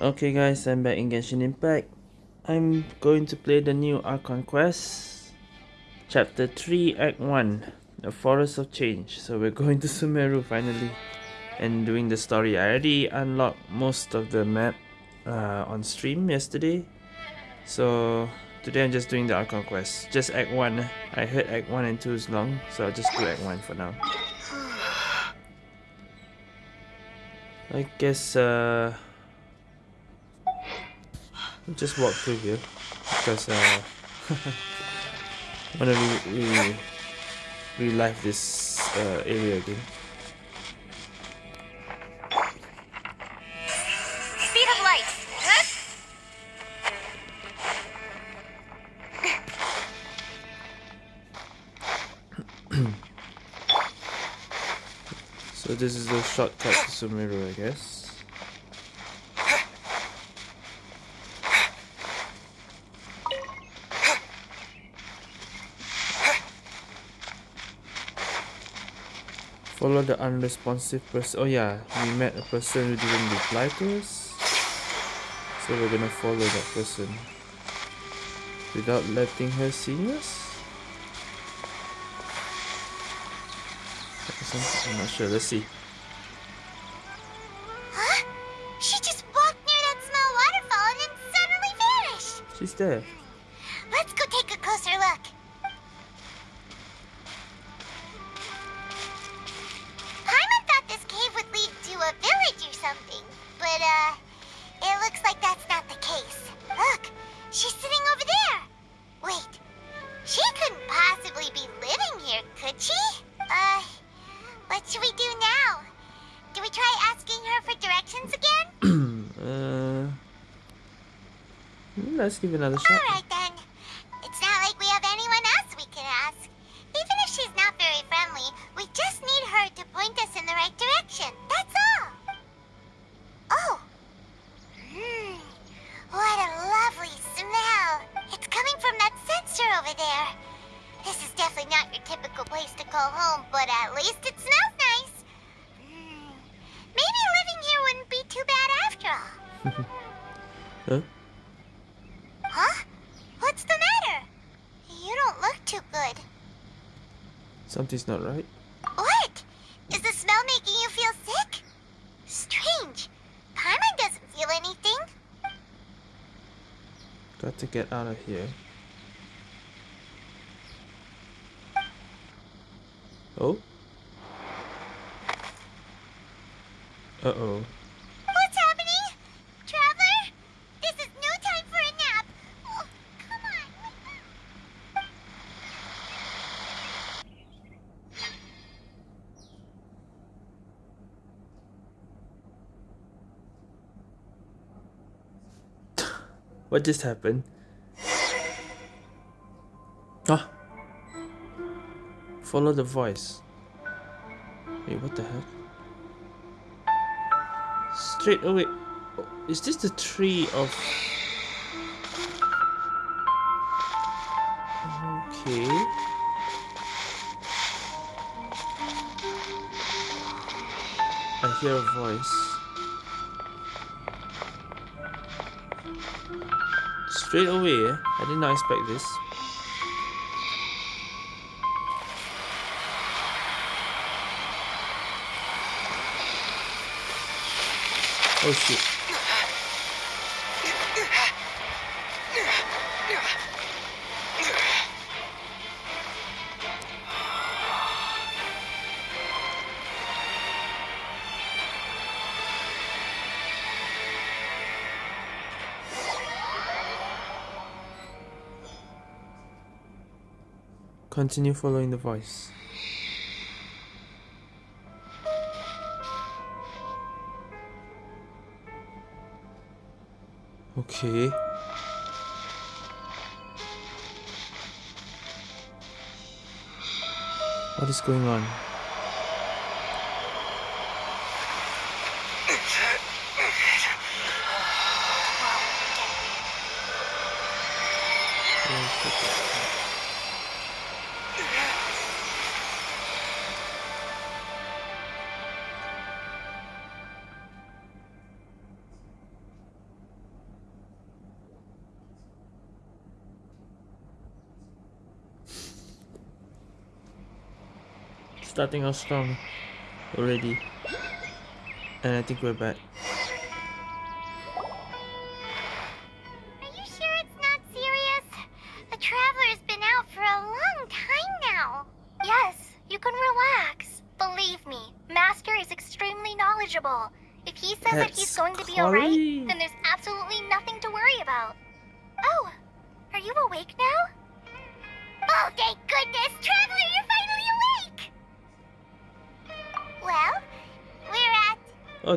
Okay guys, I'm back in Genshin Impact. I'm going to play the new Archon Quest, Chapter 3, Act 1, The Forest of Change. So we're going to Sumeru finally and doing the story. I already unlocked most of the map uh, on stream yesterday. So today I'm just doing the Archon Quest. Just Act 1. I heard Act 1 and 2 is long, so I'll just do Act 1 for now. I guess uh, just walk through here because uh, to re re relive this uh, area again. Speed of light. Huh? So this is the shortcut to Sumeru, I guess. Follow the unresponsive person. Oh yeah, we met a person who didn't reply to us. So we're gonna follow that person. Without letting her see us? I'm not sure, let's see. Huh? She just walked near that small waterfall and then suddenly vanished. She's there. Give it another shot. Alright then. Here. Oh? Uh-oh. What's happening? Traveler? This is no time for a nap. Oh, come on. wake up. What just happened? Follow the voice. Wait, what the heck? Straight away. oh, Is this the tree of... Okay. I hear a voice. Straight away, eh? I did not expect this. Oh shit. Continue following the voice. Okay. What is going on? Starting off strong already. And I think we're back.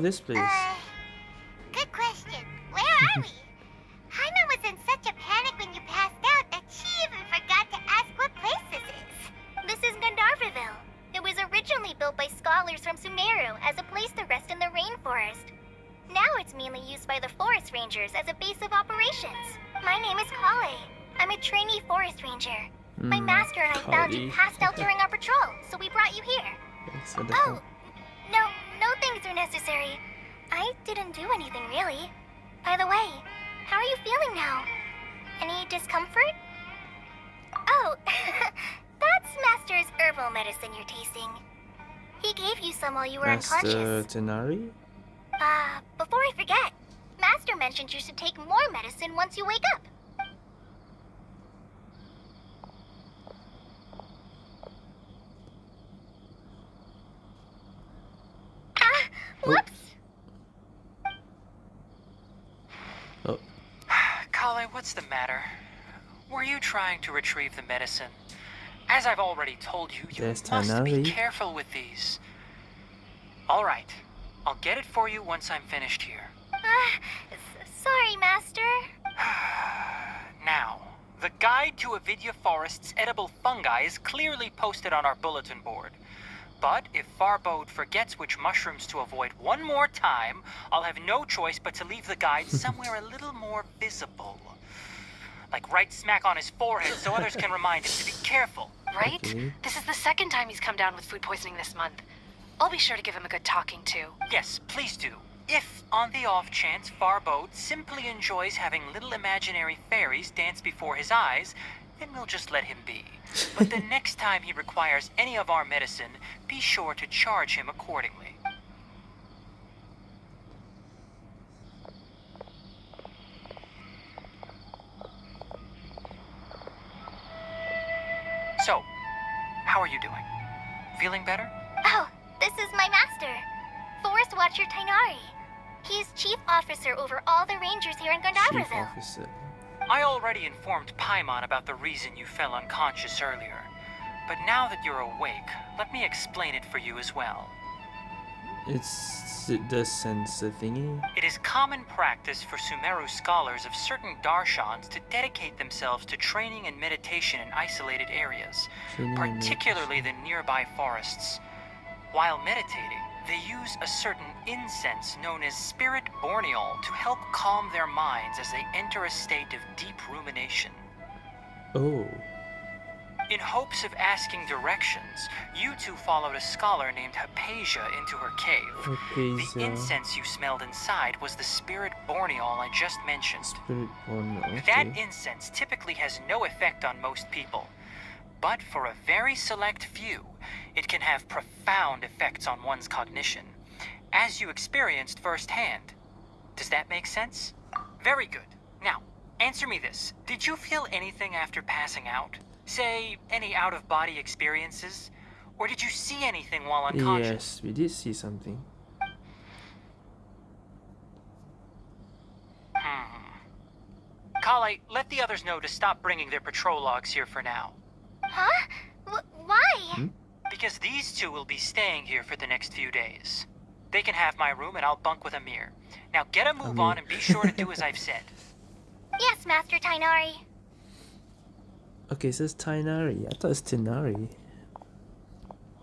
This place. uh, good question. Where are we? Paimon was in such a panic when you passed out that she even forgot to ask what place this is. This is Gandharvaville. It was originally built by scholars from Sumeru as a place to rest in the rainforest. Now it's mainly used by the forest rangers as a base of operations. My name is Collei. I'm a trainee forest ranger. My Hmm, master and I found you passed out during our patrol, so we brought you here. Thanks for the Oh, no, no things are necessary. I didn't do anything really. By the way, how are you feeling now? Any discomfort? Oh, that's Master's herbal medicine you're tasting. He gave you some while you were Master unconscious. Tighnari? Ah, before I forget, Master mentioned you should take more medicine once you wake up. Ah, whoops. Oh, Collei, what's the matter? Were you trying to retrieve the medicine? As I've already told you, you There's must be careful with these. All right, I'll get it for you once I'm finished here. Ah, s- sorry, Master. Now, the guide to Avidya Forest's edible fungi is clearly posted on our bulletin board. But if Farbode forgets which mushrooms to avoid one more time, I'll have no choice but to leave the guide somewhere a little more visible. Like right smack on his forehead so others can remind him to be careful. Right? Okay. This is the second time he's come down with food poisoning this month. I'll be sure to give him a good talking to. Yes, please do. If, on the off chance, Farbode simply enjoys having little imaginary fairies dance before his eyes, then we'll just let him be. But the next time he requires any of our medicine, be sure to charge him accordingly. So, how are you doing? Feeling better? Oh, this is my master, Forest Watcher Tighnari. He's chief officer over all the rangers here in Chief Gandharville. Officer. I already informed Paimon about the reason you fell unconscious earlier. But now that you're awake, let me explain it for you as well. It's the sensor thingy. It is common practice for Sumeru scholars of certain darshans to dedicate themselves to training and meditation in isolated areas, Training particularly the nearby forests. While meditating, they use a certain incense known as spirit borneol to help calm their minds as they enter a state of deep rumination. Oh, In hopes of asking directions, you two followed a scholar named Haypasia into her cave. The incense you smelled inside was the spirit borneol I just mentioned. Spirit Born. That incense typically has no effect on most people. But for a very select few, it can have profound effects on one's cognition, as you experienced firsthand. Does that make sense? Very good. Now, answer me this. Did you feel anything after passing out? Say, any out of body experiences? Or did you see anything while unconscious? Yes, we did see something. Hmm. Collei, let the others know to stop bringing their patrol logs here for now. Huh? Wh- why? Hmm? Because these two will be staying here for the next few days. They can have my room and I'll bunk with Amir. Now get a move Amir. on and be sure to do as I've said. Yes, Master Tighnari. Okay, it says Tighnari. I thought it's Tinari.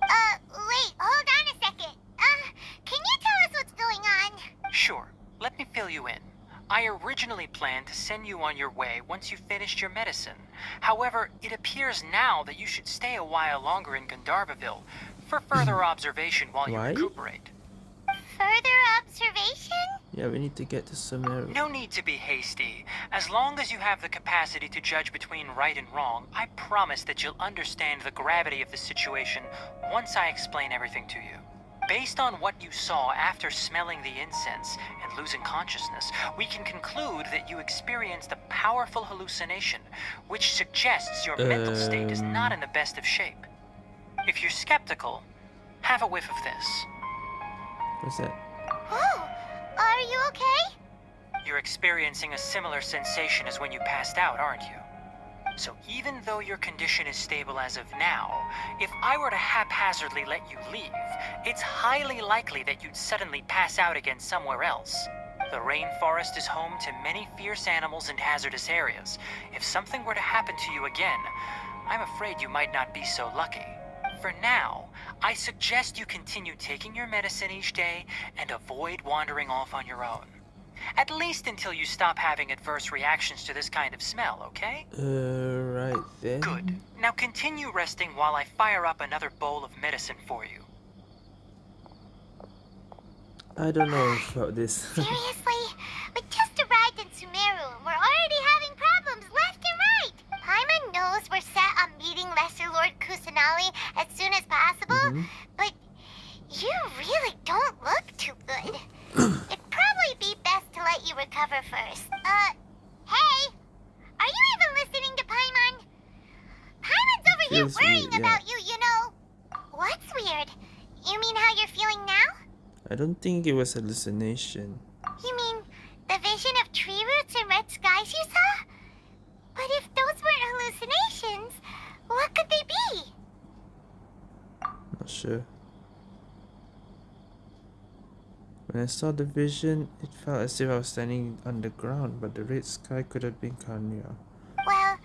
Uh, wait, hold on a second. Uh, can you tell us what's going on? Sure, let me fill you in. I originally planned to send you on your way once you finished your medicine. However, it appears now that you should stay a while longer in Gandharvaville for further observation while you Why? recuperate. further observation? Yeah, we need to get to Sumeru. No need to be hasty. As long as you have the capacity to judge between right and wrong, I promise that you'll understand the gravity of the situation once I explain everything to you. Based on what you saw after smelling the incense and losing consciousness, we can conclude that you experienced a powerful hallucination, which suggests your mental state is not Um. in the best of shape. If you're skeptical, have a whiff of this. What's that? Oh, are you okay? You're experiencing a similar sensation as when you passed out, aren't you? So even though your condition is stable as of now, if I were to haphazardly let you leave, it's highly likely that you'd suddenly pass out again somewhere else. The rainforest is home to many fierce animals and hazardous areas. If something were to happen to you again, I'm afraid you might not be so lucky. For now, I suggest you continue taking your medicine each day and avoid wandering off on your own. At least until you stop having adverse reactions to this kind of smell, okay? Uh, right then. Good. Now continue resting while I fire up another bowl of medicine for you. I don't know about this. Seriously? We just arrived in Sumeru and we're already having problems left and right. Paimon knows we're set on meeting Lesser Lord Kusanali as soon as possible, Mhm. but you really don't look too good. It'd probably be best to let you recover first. Uh, hey! Are you even listening to Paimon? Paimon's over here Feels worrying weird, yeah. about you, you know. What's weird? You mean how you're feeling now? I don't think it was hallucination. You mean the vision of tree roots and red skies you saw? But if those weren't hallucinations, what could they be? Not sure. When I saw the vision, it felt as if I was standing on the ground, but the red sky could have been Kanya. Well,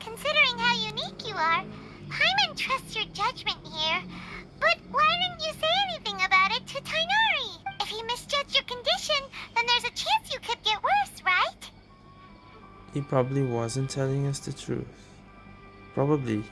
considering how unique you are, Paimon trusts your judgment here. But why didn't you say anything about it to Tighnari? If he misjudged your condition, then there's a chance you could get worse, right? He probably wasn't telling us the truth. Probably.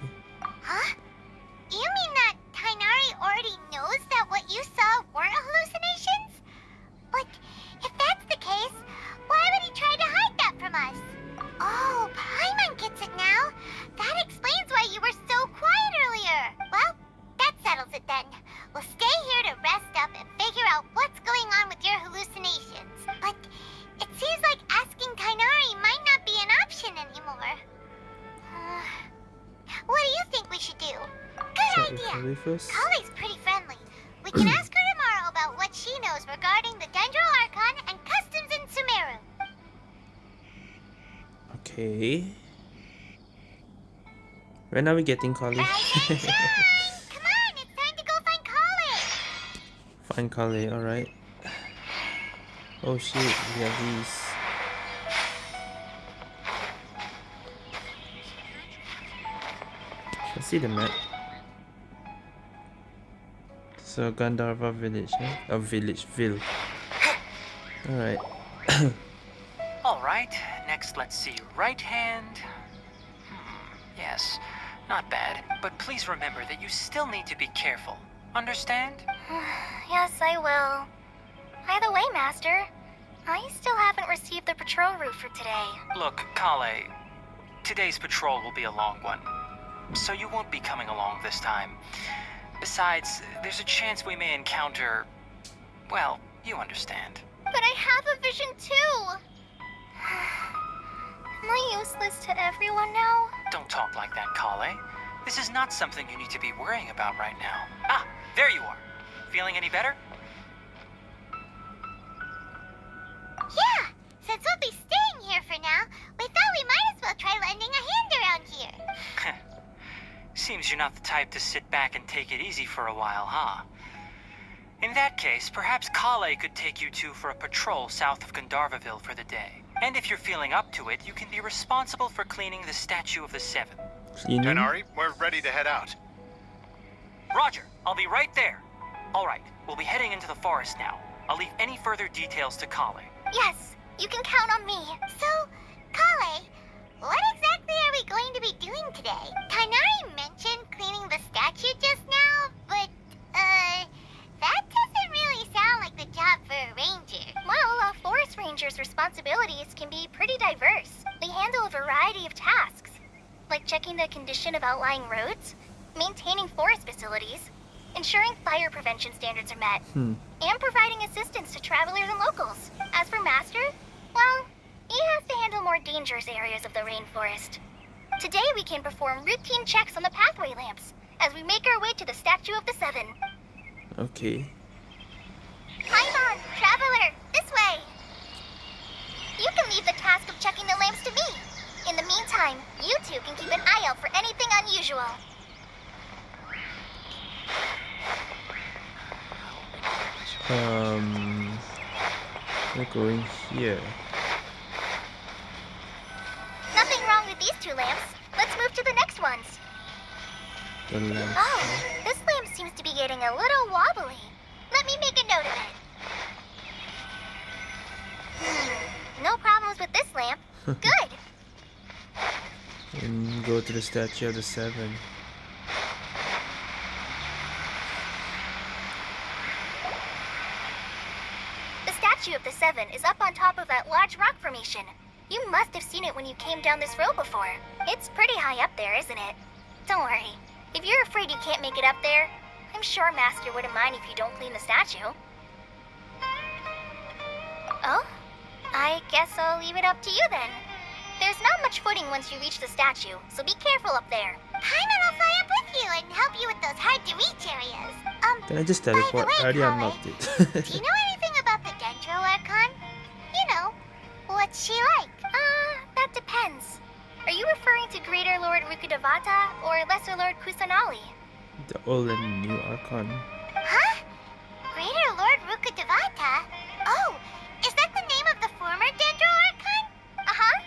When are we getting Kali? Rise and! Come on, it's time to go find Kali. Find Kali, alright. Oh shit, we have these. I see the map. So Gandharva village, eh? A village, ville. Alright. All right, next let's see. Right hand. But please remember that you still need to be careful. Understand? yes, I will. By the way, Master, I still haven't received the patrol route for today. Look, Collei, today's patrol will be a long one. So you won't be coming along this time. Besides, there's a chance we may encounter. Well, you understand. But I have a vision too. Am I useless to everyone now? Don't talk like that, Collei. This is not something you need to be worrying about right now. Ah, there you are. Feeling any better? Yeah, since we'll be staying here for now, we thought we might as well try lending a hand around here. Seems you're not the type to sit back and take it easy for a while, huh? In that case, perhaps Collei could take you two for a patrol south of Gandharvaville for the day. And if you're feeling up to it, you can be responsible for cleaning the Statue of the Seven. Cleaning? Tighnari, we're ready to head out. Roger, I'll be right there. All right, we'll be heading into the forest now. I'll leave any further details to Collei. Yes, you can count on me. So, Collei, what exactly are we going to be doing today? Tighnari mentioned cleaning the statue just now, but, uh, that doesn't really sound like the job for a ranger. Well, a forest ranger's responsibilities can be pretty diverse. They handle a variety of tasks, like checking the condition of outlying roads, maintaining forest facilities, ensuring fire prevention standards are met, Hmm. and providing assistance to travelers and locals. As for Master, well, he has to handle more dangerous areas of the rainforest. Today we can perform routine checks on the pathway lamps as we make our way to the Statue of the Seven. Okay. Paimon, traveler, this way! You can leave the task of checking the lamps to me. In the meantime, you two can keep an eye out for anything unusual. Um, we're going here. Nothing wrong with these two lamps. Let's move to the next ones. The lamp. Oh, this lamp seems to be getting a little wobbly. Let me make a note of it. Hmm, no problems with this lamp. Good. And go to the statue of the seven. The statue of the Seven is up on top of that large rock formation. You must have seen it when you came down this road before. It's pretty high up there, isn't it? Don't worry. If you're afraid you can't make it up there, I'm sure Master wouldn't mind if you don't clean the statue. Oh? I guess I'll leave it up to you then. There's not much footing once you reach the statue, so be careful up there. Paimon will fly up with you and help you with those hard-to-reach areas. Um, Can I just By the teleport? way, I already Collei, unlocked do you know anything about the Dendro Archon? You know, what's she like? Uh, that depends. Are you referring to Greater Lord Rukkhadevata or Lesser Lord Kusanali? the old and new Archon. Huh? Greater Lord Rukkhadevata? Oh, is that the name of the former Dendro Archon? Uh-huh.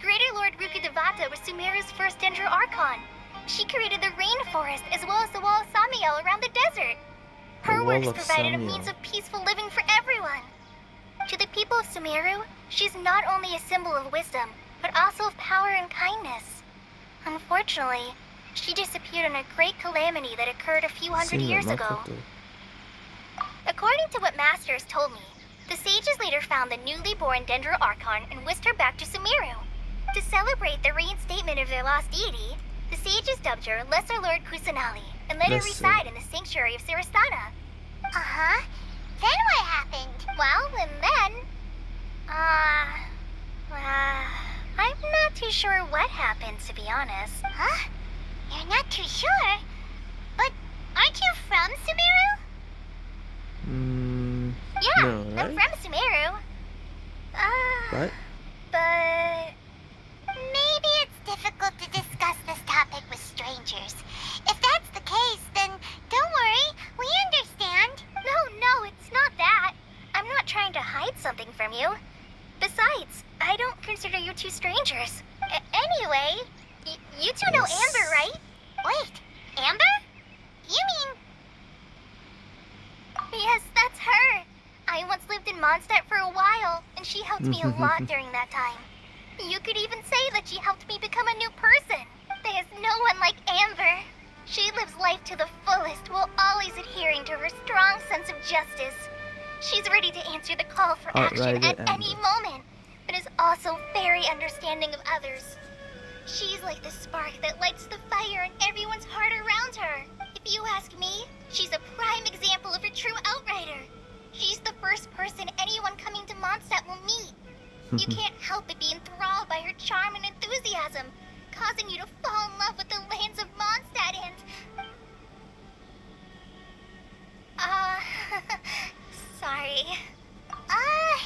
Greater Lord Rukkhadevata was Sumeru's first Dendro Archon. She created the rainforest as well as the Wall of Samiel around the desert. Her The works provided a means of peaceful living for everyone. To the people of Sumeru, she's not only a symbol of wisdom, but also of power and kindness. Unfortunately, she disappeared in a great calamity that occurred a few hundred years ago. According to what Masters told me, the sages later found the newly born Dendro Archon and whisked her back to Sumeru. To celebrate the reinstatement of their lost deity, the sages dubbed her Lesser Lord Kusanali and let her Lesser. reside in the sanctuary of Surasthana. Uh-huh. Then what happened? Well, and then... Uh... Uh... I'm not too sure what happened, to be honest. Huh? You're not too sure? But aren't you from Sumeru? Mm, Yeah, No, I'm from Sumeru. Uh, what? but maybe it's difficult to discuss this topic with strangers. If that's the case, then don't worry, we understand. No, no, it's not that. I'm not trying to hide something from you. Besides, I don't consider you two strangers. A- anyway, you two know Amber, right? Wait, Amber? You mean Yes, that's her. I once lived in Mondstadt for a while, and she helped me a lot during that time. You could even say that she helped me become a new person. There's no one like Amber. She lives life to the fullest while always adhering to her strong sense of justice. She's ready to answer the call for action Outrider at any Amber. moment, but is also very understanding of others. She's like the spark that lights the fire in everyone's heart around her. If you ask me, she's a prime example of a true outrider. She's the first person anyone coming to Mondstadt will meet. You can't help but be enthralled by her charm and enthusiasm, causing you to fall in love with the lands of Mondstadt and... Uh... sorry. Uh...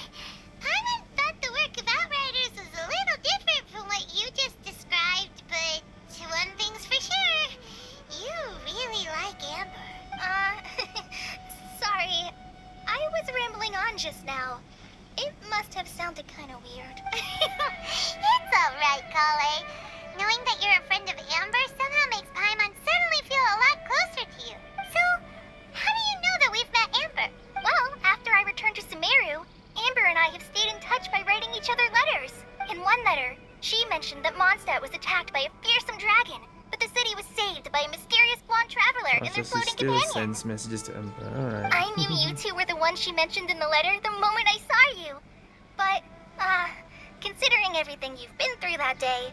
Paimon thought the work of Outriders was a little different from what you just described, but one thing's for sure. You really like Amber. Uh... sorry. I was rambling on just now. It must have sounded kind of weird. it's alright, Collei. Knowing that you're a friend of Amber somehow makes Paimon suddenly feel a lot closer to you. So, how do you know that we've met Amber? Well, after I returned to Sumeru, Amber and I have stayed in touch by writing each other letters. In one letter, she mentioned that Mondstadt was attacked by a fearsome dragon, but the city was saved by a mysterious blonde traveler Oh, and so their she floating still companion. sends messages to Emperor. Alright. I knew you two were the ones she mentioned in the letter the moment I saw you. But Uh, considering everything you've been through that day,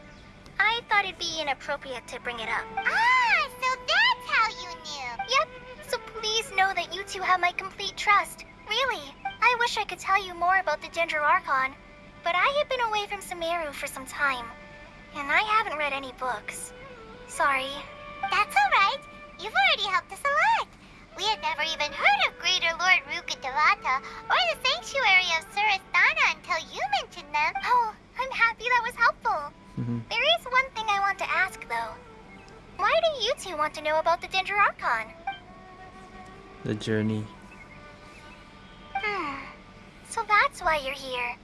I thought it'd be inappropriate to bring it up. Ah, so that's how you knew. Yep. So please know that you two have my complete trust. Really, I wish I could tell you more about the Dendro Archon, but I have been away from Sumeru for some time, and I haven't read any books. Sorry. That's alright. You've already helped us a lot. We had never even heard of Greater Lord Rukkhadevata or the Sanctuary of Surasthana until you mentioned them. Oh, I'm happy that was helpful. Mhm. There is one thing I want to ask, though. Why do you two want to know about the Dendro Archon? The journey. Hmm. So that's why you're here.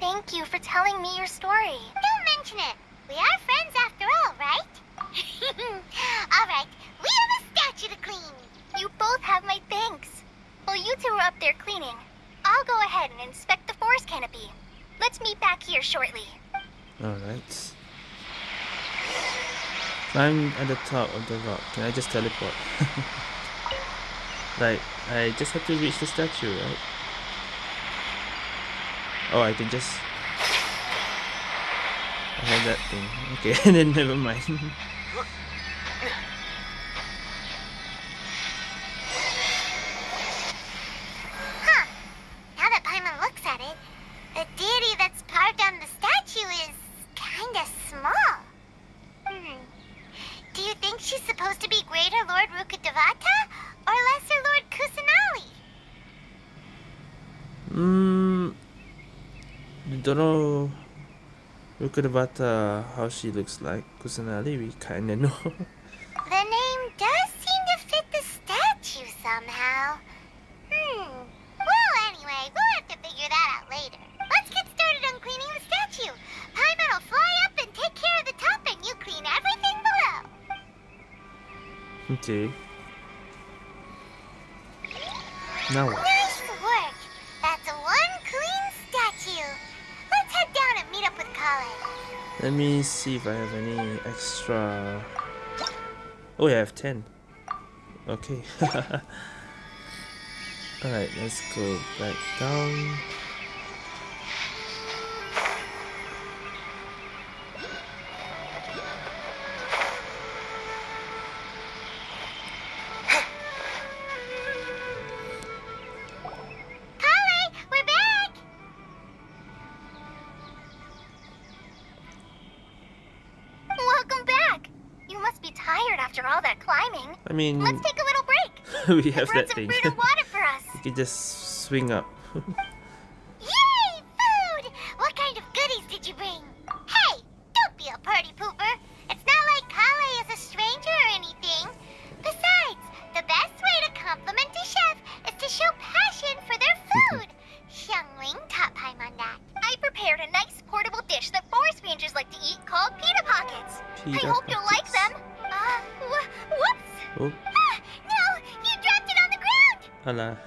Thank you for telling me your story. Don't mention it. We are friends after all, right? all right. We have a statue to clean. You both have my thanks. While you two are up there cleaning, I'll go ahead and inspect the forest canopy. Let's meet back here shortly. Alright. Climb at the top of the rock. Can I just teleport? like, I just have to reach the statue, right? Oh, I can just... I have that thing. Okay, then never mind. At about uh, how she looks like. Kusanali, we kinda know. Oh, yeah, I have 10. Okay. Alright, let's go back down. we have that thing. fruit and water for us. you can just swing up.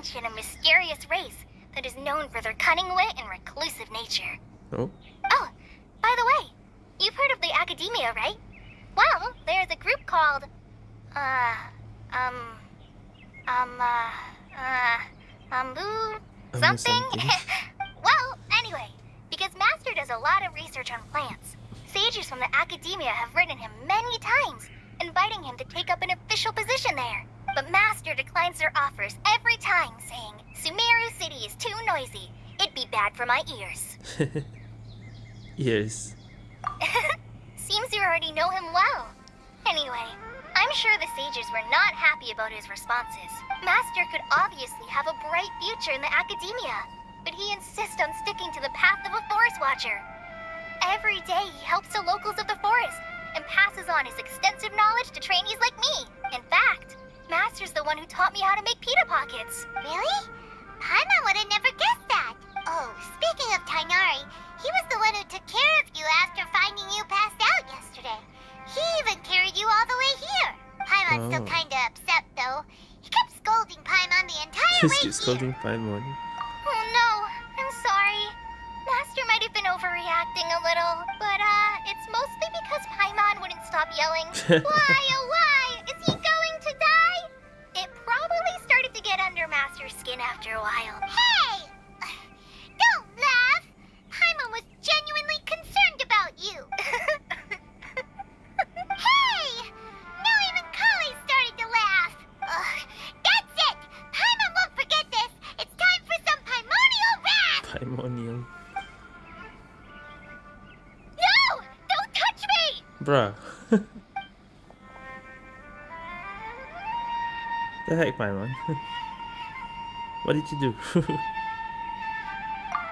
ancient and mysterious race that is known for their cunning wit and reclusive nature. Oh, bright future in the academia, but he insists on sticking to the path of a forest watcher. Every day he helps the locals of the forest and passes on his extensive knowledge to trainees like me. In fact, Master's the one who taught me how to make pita pockets. Really? Paimon would have never guessed that. Oh, speaking of Tighnari, he was the one who took care of you after finding you passed out yesterday. He even carried you all the way here. Paimon's still Oh. kinda upset though. He kept scolding Paimon the entire Just way here. scolding Paimon. Oh no, I'm sorry. Master might have been overreacting a little, but uh, it's mostly because Paimon wouldn't stop yelling, Why, oh why? Is he going to die? It probably started to get under Master's skin after a while. Hey! Don't laugh! Paimon was genuinely concerned about you. Ugh, that's it! Paimon won't forget this! It's time for some Paimonial wrath! Paimonium. No! Don't touch me! Bruh. the heck, Paimon? what did you do?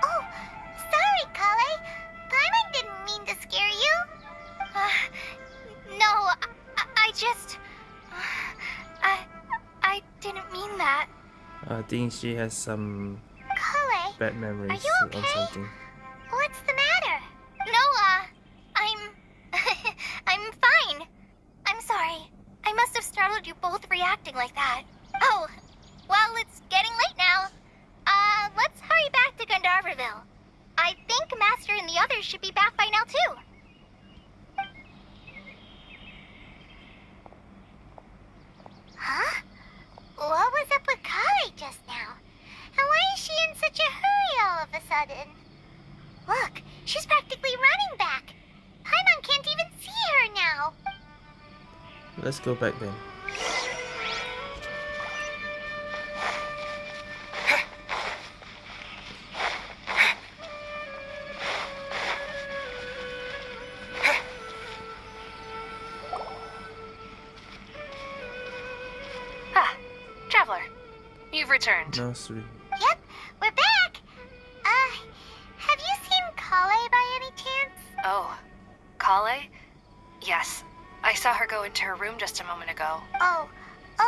Oh, didn't mean that. I think she has some Collei, bad memories you or okay? something. what's the matter? No, uh, I'm... I'm fine. I'm sorry. I must have startled you both reacting like that. Oh, well, it's getting late now. Uh, let's hurry back to Gandharville. I think Master and the others should be back by now, too. Huh? What was up with Collei just now? And why is she in such a hurry all of a sudden? Look, she's practically running back. Paimon can't even see her now. Let's go back then. Ah, Traveler. You've returned. Nursery. Her go into her room just a moment ago. Oh,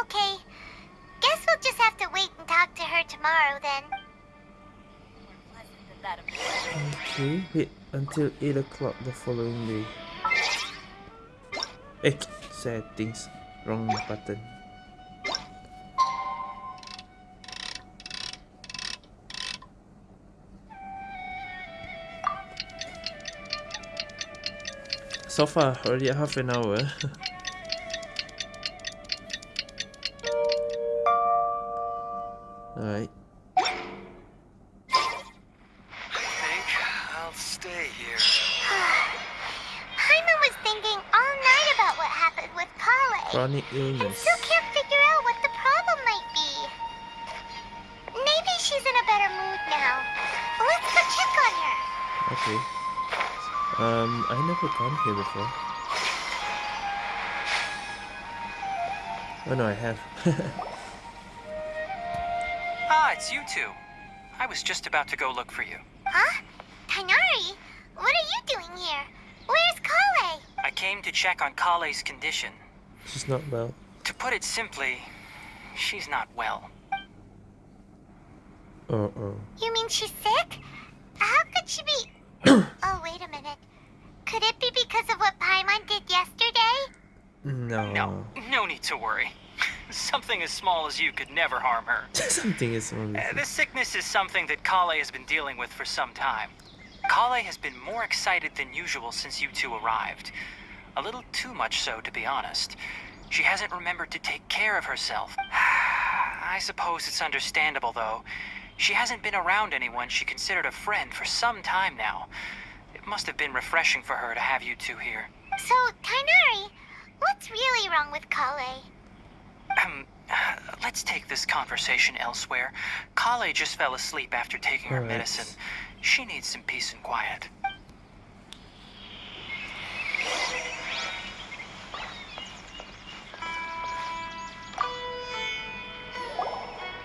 okay. Guess we'll just have to wait and talk to her tomorrow then. Okay, wait until 8 o'clock the following day. Eh, settings. Wrong button. So far, already half an hour. I never gone here before. Oh no, I have. Ah, it's you two. I was just about to go look for you. Huh? Tighnari? What are you doing here? Where's Collei? I came to check on Collei's condition. She's not well. To put it simply, she's not well. Uh-oh. You mean she's sick? How could she be... oh, wait a minute. Could it be because of what Paimon did yesterday? No. No, no need to worry. Something as small as you could never harm her. Something is wrong Uh, this sickness is something that Collei has been dealing with for some time. Collei has been more excited than usual since you two arrived. A little too much so, to be honest. She hasn't remembered to take care of herself. I suppose it's understandable, though. She hasn't been around anyone she considered a friend for some time now. It must have been refreshing for her to have you two here. So, Tighnari, what's really wrong with Collei? Um, let's take this conversation elsewhere. Collei just fell asleep after taking her Alright. medicine. She needs some peace and quiet.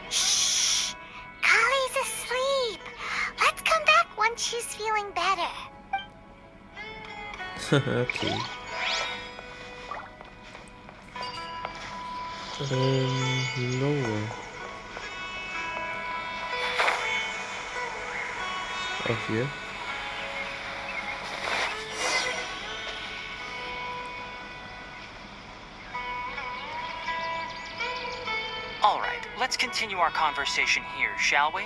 Shh! Collei's asleep. Let's come back once she's feeling better. okay. Um, lower. Oh, here. All right, let's continue our conversation here, shall we?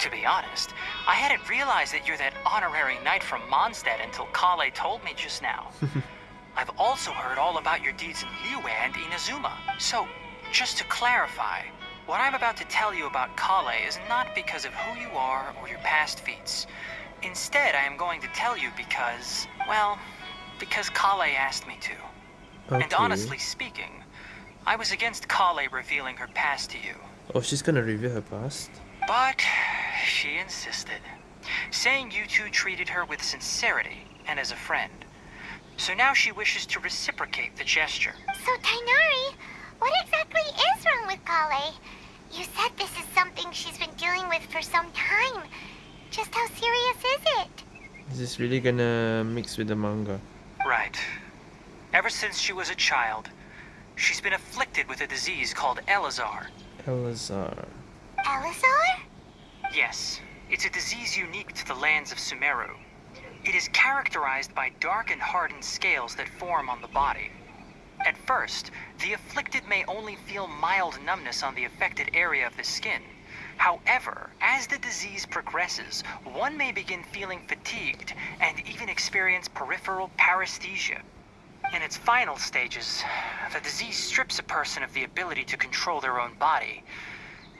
To be honest, I hadn't realized that you're that honorary knight from Mondstadt until Collei told me just now. I've also heard all about your deeds in Liyue and Inazuma. So, just to clarify, what I'm about to tell you about Collei is not because of who you are or your past feats. Instead, I am going to tell you because, well, because Collei asked me to. Okay. And honestly speaking, I was against Collei revealing her past to you. Oh, she's gonna reveal her past. But she insisted, saying you two treated her with sincerity and as a friend. So now she wishes to reciprocate the gesture. So, Tighnari, what exactly is wrong with Collei? You said this is something she's been dealing with for some time. Just how serious is it? Is this really gonna mix with the manga? Right. Ever since she was a child, she's been afflicted with a disease called Eleazar. Eleazar. Eleazar? Yes, it's a disease unique to the lands of Sumeru. It is characterized by dark and hardened scales that form on the body. At first, the afflicted may only feel mild numbness on the affected area of the skin. However, as the disease progresses, one may begin feeling fatigued and even experience peripheral paresthesia. In its final stages, the disease strips a person of the ability to control their own body,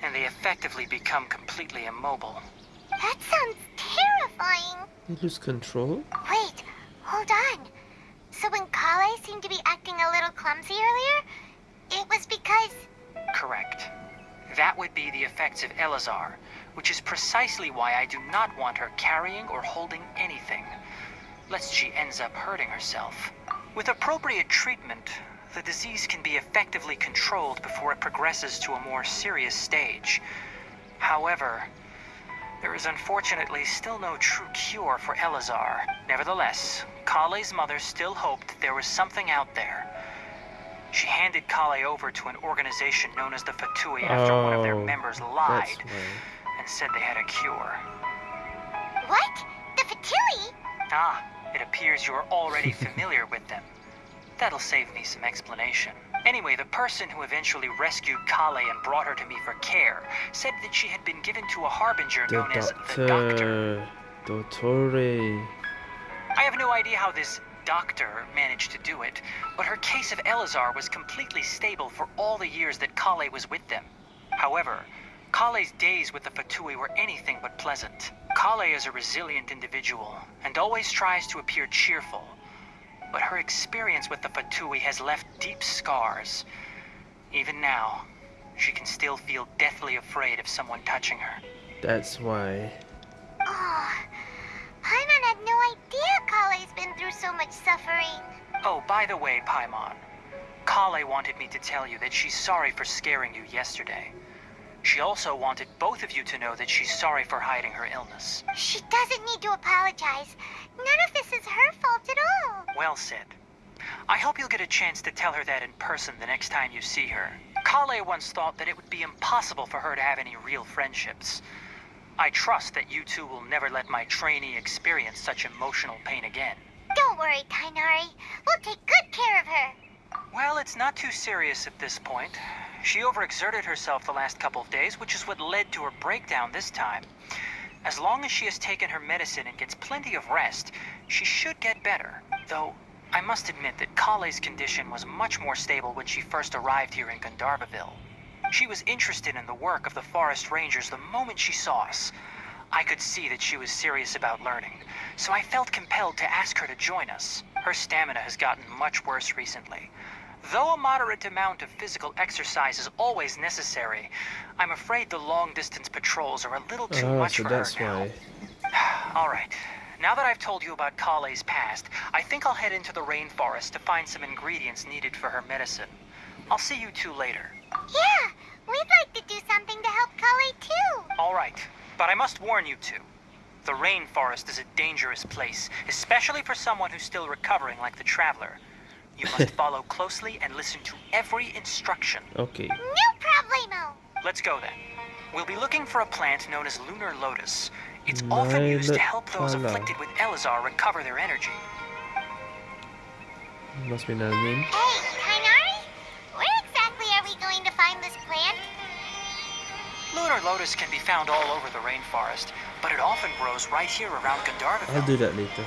and they effectively become completely immobile. That sounds terrifying. They lose control? Wait, hold on. So when Collei seemed to be acting a little clumsy earlier, it was because... Correct. That would be the effects of Eleazar, which is precisely why I do not want her carrying or holding anything, lest she ends up hurting herself. With appropriate treatment, the disease can be effectively controlled before it progresses to a more serious stage. However, there is unfortunately still no true cure for Eleazar. Nevertheless, Collei's mother still hoped there was something out there. She handed Collei over to an organization known as the Fatui after one of their Oh, members lied and said they had a cure. What? The Fatui? Ah, it appears you're already familiar with them. That'll save me some explanation. Anyway, the person who eventually rescued Collei and brought her to me for care said that she had been given to a harbinger The known as the Doctor. doctor. Dottore. I have no idea how this doctor managed to do it, but her case of Eleazar was completely stable for all the years that Collei was with them. However, Collei's days with the Fatui were anything but pleasant. Collei is a resilient individual and always tries to appear cheerful. But her experience with the Fatui has left deep scars. Even now, she can still feel deathly afraid of someone touching her. That's why. Oh, Paimon had no idea Collei's been through so much suffering. Oh, by the way, Paimon, Collei wanted me to tell you that she's sorry for scaring you yesterday. She also wanted both of you to know that she's sorry for hiding her illness. She doesn't need to apologize. None of this is her fault at all. Well said. I hope you'll get a chance to tell her that in person the next time you see her. Collei once thought that it would be impossible for her to have any real friendships. I trust that you two will never let my trainee experience such emotional pain again. Don't worry, Tighnari. We'll take good care of her. Well, it's not too serious at this point. She overexerted herself the last couple of days, which is what led to her breakdown this time. As long as she has taken her medicine and gets plenty of rest, she should get better. Though, I must admit that Collei's condition was much more stable when she first arrived here in Gandharvaville. She was interested in the work of the forest rangers the moment she saw us. I could see that she was serious about learning, so I felt compelled to ask her to join us. Her stamina has gotten much worse recently. Though a moderate amount of physical exercise is always necessary, I'm afraid the long-distance patrols are a little too Oh, much so for that's her now. why. All right. Now that I've told you about Collei's past, I think I'll head into the rainforest to find some ingredients needed for her medicine. I'll see you two later. Yeah, we'd like to do something to help Collei too. All right, but I must warn you two. The rainforest is a dangerous place, especially for someone who's still recovering like the traveler. You must follow closely and listen to every instruction. Okay. No problemo. Let's go then. We'll be looking for a plant known as lunar lotus. It's often used to help those afflicted with Eleazar recover their energy. Must be another name. Hey, Tighnari, where exactly are we going to find this plant? Lunar lotus can be found all over the rainforest, but it often grows right here around I'll do that later.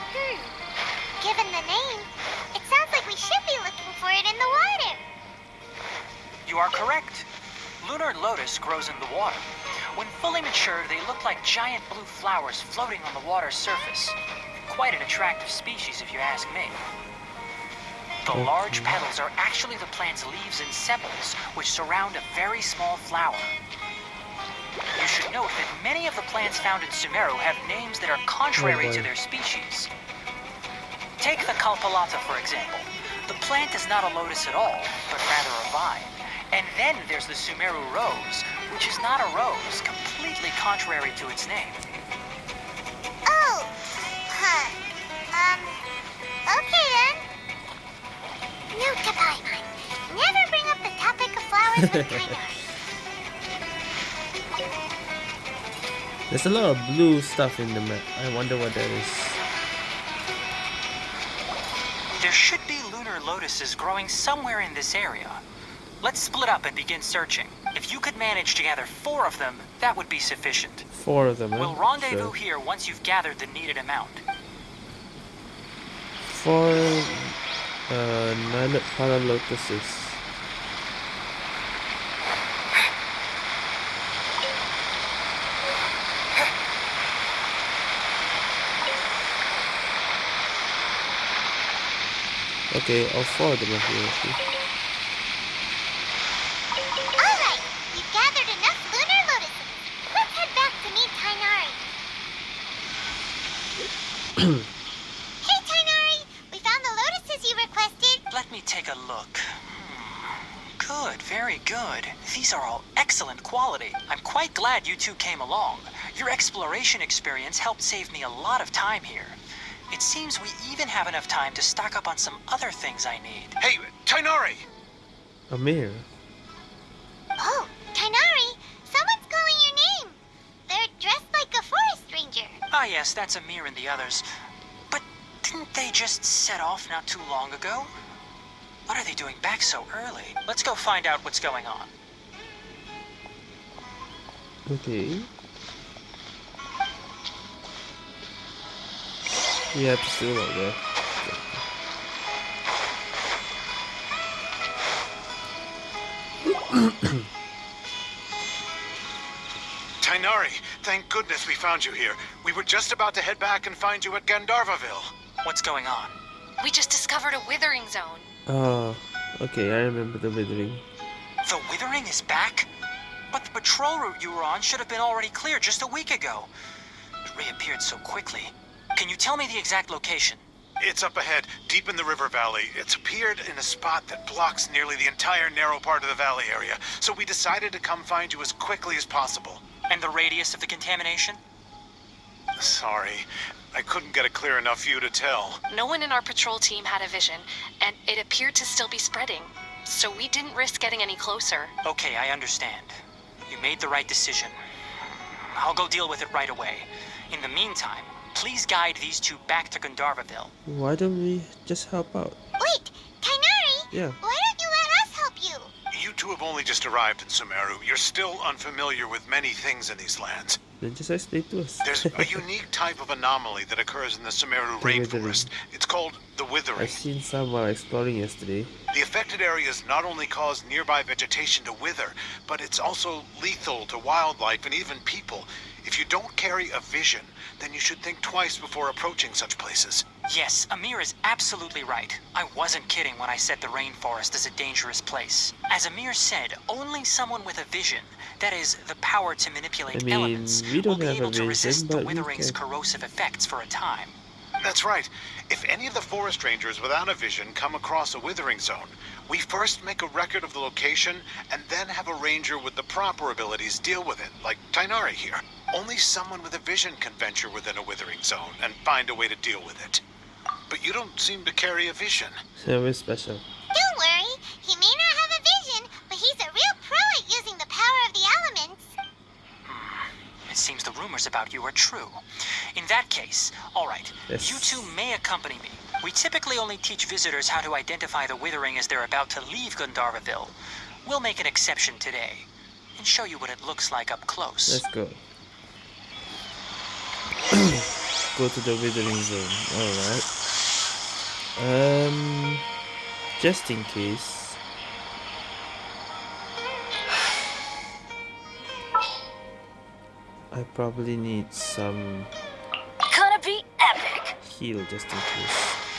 Hmm. Given the name, it sounds like we should be looking for it in the water. You are correct. Lunar lotus grows in the water. When fully mature, they look like giant blue flowers floating on the water's surface. Quite an attractive species, if you ask me. The large petals are actually the plant's leaves and sepals, which surround a very small flower. You should note that many of the plants found in Sumeru have names that are contrary Oh, to their species. Take the Kalpalata, for example. The plant is not a lotus at all, but rather a vine. And then there's the Sumeru rose, which is not a rose, completely contrary to its name. Oh, huh. Um, okay then. Note to Paimon, never bring up the topic of flowers with Tighnari. There's a lot of blue stuff in the map. I wonder what that is. There should be lunar lotuses growing somewhere in this area. Let's split up and begin searching. If you could manage to gather four of them, that would be sufficient. Four of them? We'll rendezvous Sure. here once you've gathered the needed amount. Four uh, Nilotpala lotuses. Okay, all four of them are here. okay. All right, we've gathered enough lunar lotuses. Let's head back to meet Tighnari. hey, Tighnari, we found the lotuses you requested. Let me take a look. Hmm. Good, very good. These are all excellent quality. I'm quite glad you two came along. Your exploration experience helped save me a lot of time here. It seems we even have enough time to stock up on some other things I need. Hey, Tighnari! Amir. Oh, Tighnari, someone's calling your name. They're dressed like a forest ranger. Ah, yes, that's Amir and the others. But didn't they just set off not too long ago? What are they doing back so early? Let's go find out what's going on. Okay. Yeah, it's still out there. Tighnari, thank goodness we found you here. We were just about to head back and find you at Gandharvaville. What's going on? We just discovered a withering zone. Oh, okay, I remember the withering. The Withering is back? But the patrol route you were on should have been already clear just a week ago. It reappeared so quickly. Can you tell me the exact location? It's up ahead, deep in the river valley. It's appeared in a spot that blocks nearly the entire narrow part of the valley area, so we decided to come find you as quickly as possible. And the radius of the contamination? Sorry, I couldn't get a clear enough view to tell. No one in our patrol team had a vision, and it appeared to still be spreading. So we didn't risk getting any closer. Okay, I understand. You made the right decision. I'll go deal with it right away. In the meantime, please guide these two back to Gandharvaville. Why don't we just help out? Wait, Tighnari, Yeah. why don't you let us help you? You two have only just arrived in Sumeru. You're still unfamiliar with many things in these lands. Then just explain to us. There's a unique type of anomaly that occurs in the Sumeru The withering. rainforest. It's called the withering. I've seen some while exploring yesterday. The affected areas not only cause nearby vegetation to wither, but it's also lethal to wildlife and even people. If you don't carry a vision, then you should think twice before approaching such places. Yes, Amir is absolutely right. I wasn't kidding when I said the rainforest is a dangerous place. As Amir said, only someone with a vision, that is, the power to manipulate I mean, elements, we don't will be have a able to vision, resist the withering's can- corrosive effects for a time. That's right. If any of the forest rangers without a vision come across a withering zone, we first make a record of the location and then have a ranger with the proper abilities deal with it, like Tighnari here. Only someone with a vision can venture within a withering zone and find a way to deal with it. But you don't seem to carry a vision. So we're special. Don't worry, he may not have a vision, but he's a real pro at using the power of the elements. Hmm. It seems the rumors about you are true. In that case, all right, Yes. you two may accompany me. We typically only teach visitors how to identify the withering as they're about to leave Gandharvaville. We'll make an exception today and show you what it looks like up close. Let's go. go to the withering zone. Alright. Um just in case. I probably need some Gonna be epic. heal just in case.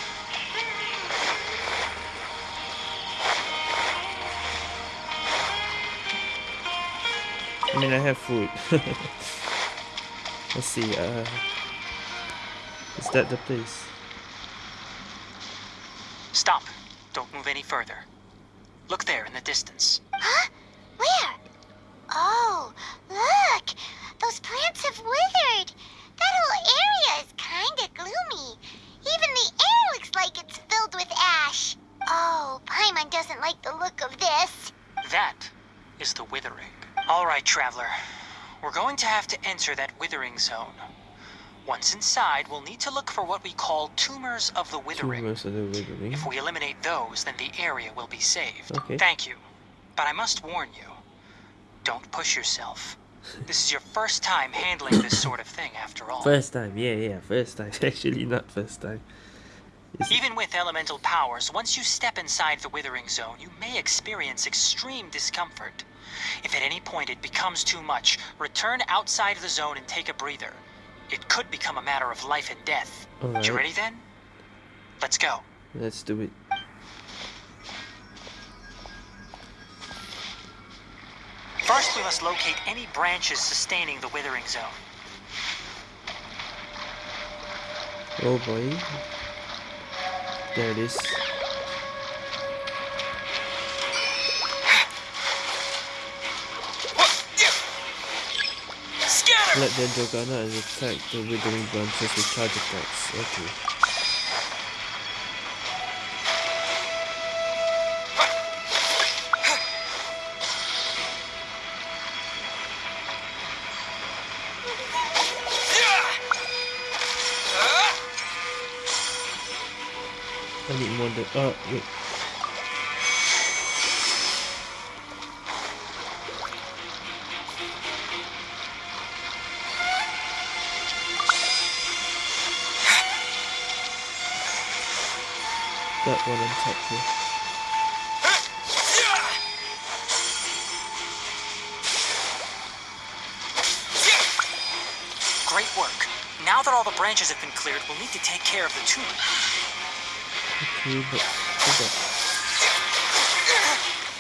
I mean, I have food. Let's see. Uh, is that the place? Stop. Don't move any further. Look there in the distance. Huh? Where? Oh, look! Those plants have withered. That whole area is kinda gloomy. Even the air looks like it's filled with ash. Oh, Paimon doesn't like the look of this. That is the withering. All right, traveler. We're going to have to enter that withering zone. Once inside, we'll need to look for what we call tumors of the withering. Tumors of the withering. If we eliminate those, then the area will be saved. Okay. Thank you. But I must warn you, don't push yourself. This is your first time handling this sort of thing, after all. First time, yeah, yeah, first time. Actually, not first time. It's- Even with elemental powers, once you step inside the withering zone, you may experience extreme discomfort. If at any point it becomes too much, return outside of the zone and take a breather. It could become a matter of life and death. Alright. You ready then? Let's go. Let's do it. First, we must locate any branches sustaining the withering zone. Oh boy. There it is. Let the Dragana and attack the withering branches with charge attacks. Okay. I need more than oh wait. That one on top here. Great work. Now that all the branches have been cleared, we'll need to take care of the tumor. Okay, but.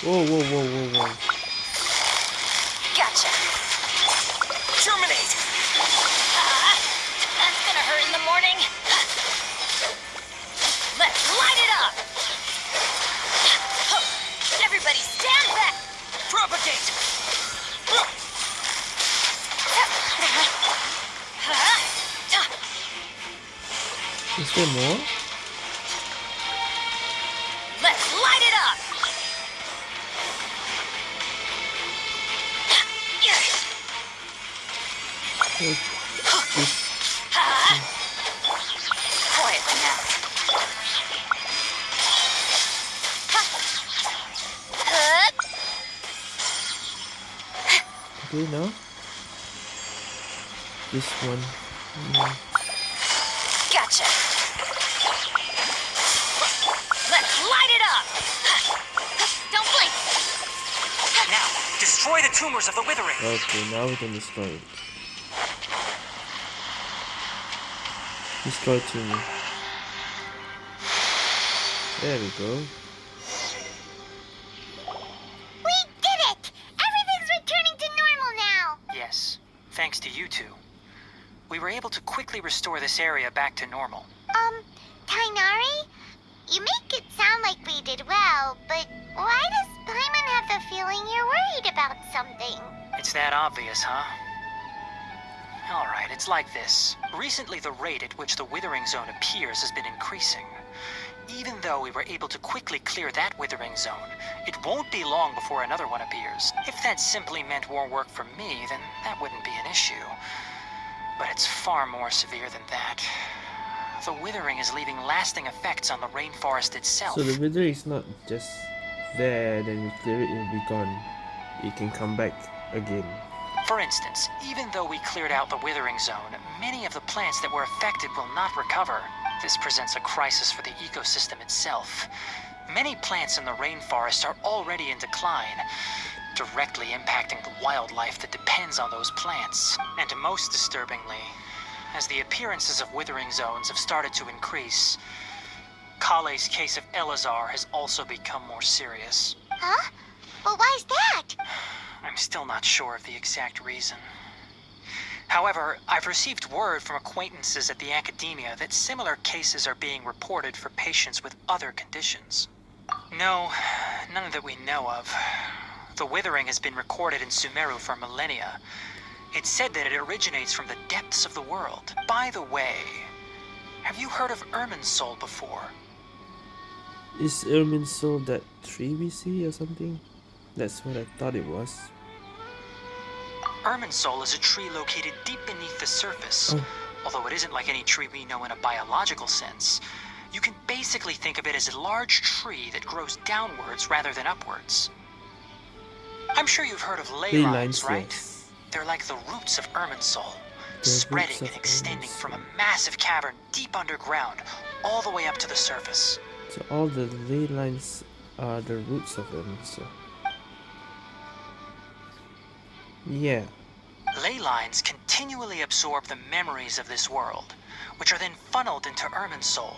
Whoa, whoa, whoa, whoa, whoa. Is? Let's light it up. Yes. This Quietly now. okay now? this one. Mm. Let's light it up. Don't blink. Now, destroy the tumors of the withering. Okay, now we can destroy it. Destroy tumor. There we go. This area back to normal. Um, Tighnari? You make it sound like we did well, but why does Paimon have the feeling you're worried about something? It's that obvious, huh? Alright, it's like this. Recently, the rate at which the withering zone appears has been increasing. Even though we were able to quickly clear that withering zone, it won't be long before another one appears. If that simply meant more work for me, then that wouldn't be an issue. But it's far more severe than that. The withering is leaving lasting effects on the rainforest itself. So the withering is not just there, then you clear it, it will be gone. It can come back again. For instance, even though we cleared out the withering zone, many of the plants that were affected will not recover. This presents a crisis for the ecosystem itself. Many plants in the rainforest are already in decline, directly impacting the wildlife that depends on those plants. And most disturbingly, as the appearances of withering zones have started to increase, Collei's case of Eleazar has also become more serious. Huh? Well, why is that? I'm still not sure of the exact reason. However, I've received word from acquaintances at the academia that similar cases are being reported for patients with other conditions. No, none that we know of. The withering has been recorded in Sumeru for millennia. It's said that it originates from the depths of the world. By the way, have you heard of Irminsul before? Is Irminsul that tree we see or something? That's what I thought it was. Irminsul is a tree located deep beneath the surface. Oh. Although it isn't like any tree we know in a biological sense. You can basically think of it as a large tree that grows downwards rather than upwards. I'm sure you've heard of ley, Ley lines, lines, right? yes. They're like the roots of Irminsul, The spreading and extending from a massive cavern deep underground, all the way up to the surface. So all the ley lines are the roots of. So yeah, Ley lines continually absorb the memories of this world, which are then funneled into Irminsul,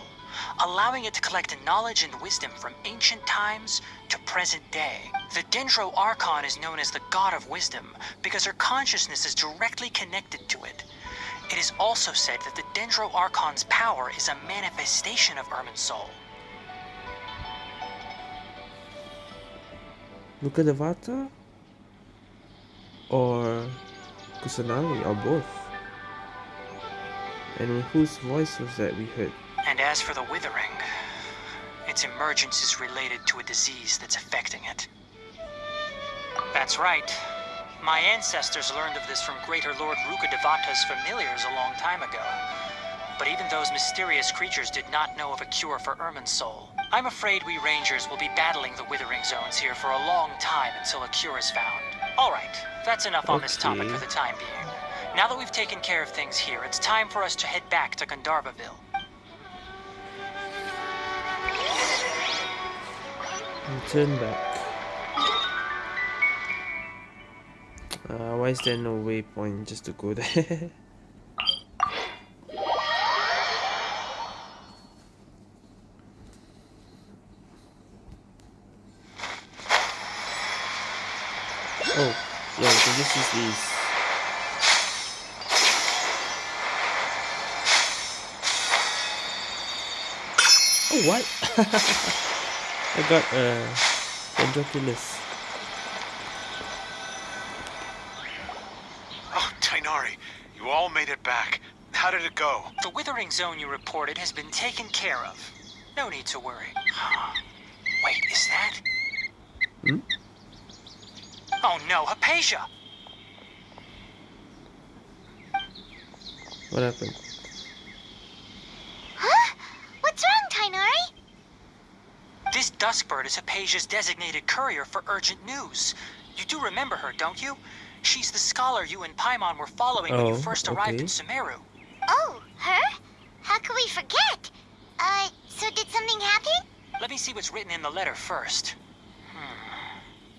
allowing it to collect knowledge and wisdom from ancient times to present day. The Dendro Archon is known as the God of Wisdom because her consciousness is directly connected to it. It is also said that the Dendro Archon's power is a manifestation of Irminsul. look at the Vata or Kusanali, or both. And whose voice was that we heard? And as for the Withering, its emergence is related to a disease that's affecting it. That's right. My ancestors learned of this from Greater Lord Rukkhadevata's familiars a long time ago. But even those mysterious creatures did not know of a cure for Irminsul. I'm afraid we rangers will be battling the Withering Zones here for a long time until a cure is found. Alright, that's enough on this topic for the time being. Now that we've taken care of things here, it's time for us to head back to Gandharvaville. And turn back. Uh, why is there no waypoint just to go there? oh, yeah, we can just use these. Oh, what? I got uh, Dendroculus. Oh, Tighnari, you all made it back. How did it go? The withering zone you reported has been taken care of. No need to worry. Wait, is that? Hmm? Oh no, Haypasia! What happened? Huh? What's wrong, Tighnari? This Duskbird is Haypasia's designated courier for urgent news. You do remember her, don't you? She's the scholar you and Paimon were following when you Oh, first arrived in okay. Sumeru. Oh, her? How could we forget? Uh, so did something happen? Let me see what's written in the letter first.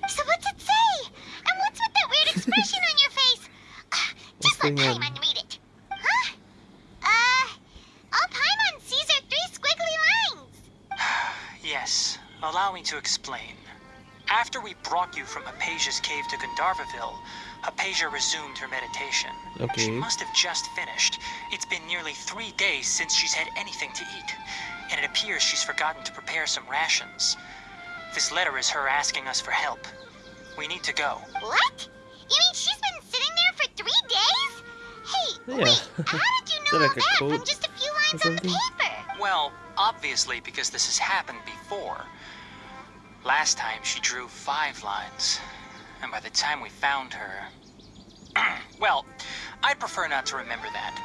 So what's it say? And what's with that weird expression on your face? Ah, Just let What's going on? Paimon read it. Huh? Uh, all Paimon sees are three squiggly lines. Yes, allow me to explain. After we brought you from Haypasia's cave to Gandharvaville, Haypasia resumed her meditation. Okay. She must have just finished. It's been nearly three days since she's had anything to eat, and it appears she's forgotten to prepare some rations. This letter is her asking us for help. We need to go. What? You mean she's been sitting there for three days? Hey, Yeah. wait, how did you know that all like a that from just a few lines on the paper? Well, obviously because this has happened before. Last time she drew five lines, and by the time we found her... well, I'd prefer not to remember that.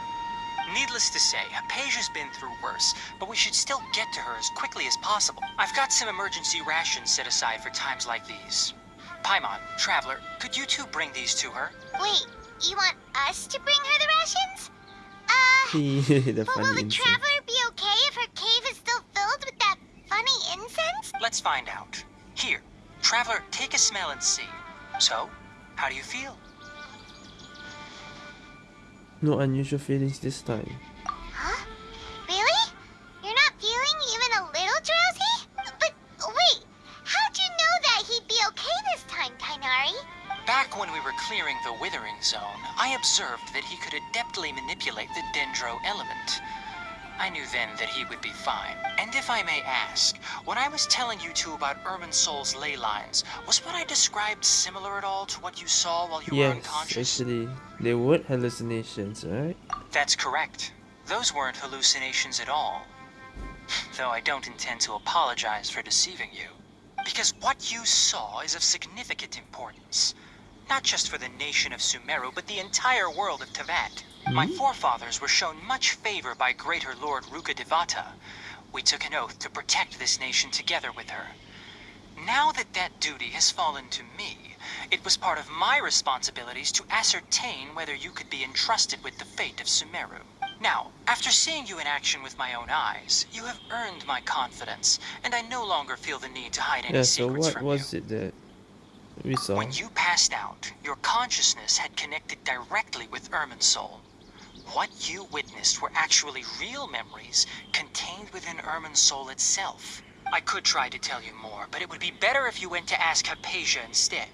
Needless to say, Haypasia's been through worse, but we should still get to her as quickly as possible. I've got some emergency rations set aside for times like these. Paimon, Traveler, could you two bring these to her? Wait, you want us to bring her the rations? Uh, the but will the insect. traveler be okay if her cave is still filled with that funny incense? Let's find out. Here, Traveler, take a smell and see. So, how do you feel? No unusual feelings this time. Huh? Really? You're not feeling even a little drowsy? But wait, how'd you know that he'd be okay this time, Tighnari? Back when we were clearing the Withering Zone, I observed that he could adeptly manipulate the Dendro element. I knew then that he would be fine. And if I may ask, when I was telling you two about Irminsul's ley lines, was what I described similar at all to what you saw while you were Yes, unconscious? actually, they were hallucinations, right? That's correct. Those weren't hallucinations at all. Though I don't intend to apologize for deceiving you. Because what you saw is of significant importance. Not just for the nation of Sumeru, but the entire world of Teyvat. My hmm? forefathers were shown much favor by Greater Lord Rukkhadevata. We took an oath to protect this nation together with her. Now that that duty has fallen to me, it was part of my responsibilities to ascertain whether you could be entrusted with the fate of Sumeru. Now, after seeing you in action with my own eyes, you have earned my confidence, and I no longer feel the need to hide any Yeah, so secrets what from was you. it that we saw? When you passed out, your consciousness had connected directly with Irminsul. What you witnessed were actually real memories contained within Irminsul itself. I could try to tell you more, but it would be better if you went to ask Haypasia instead.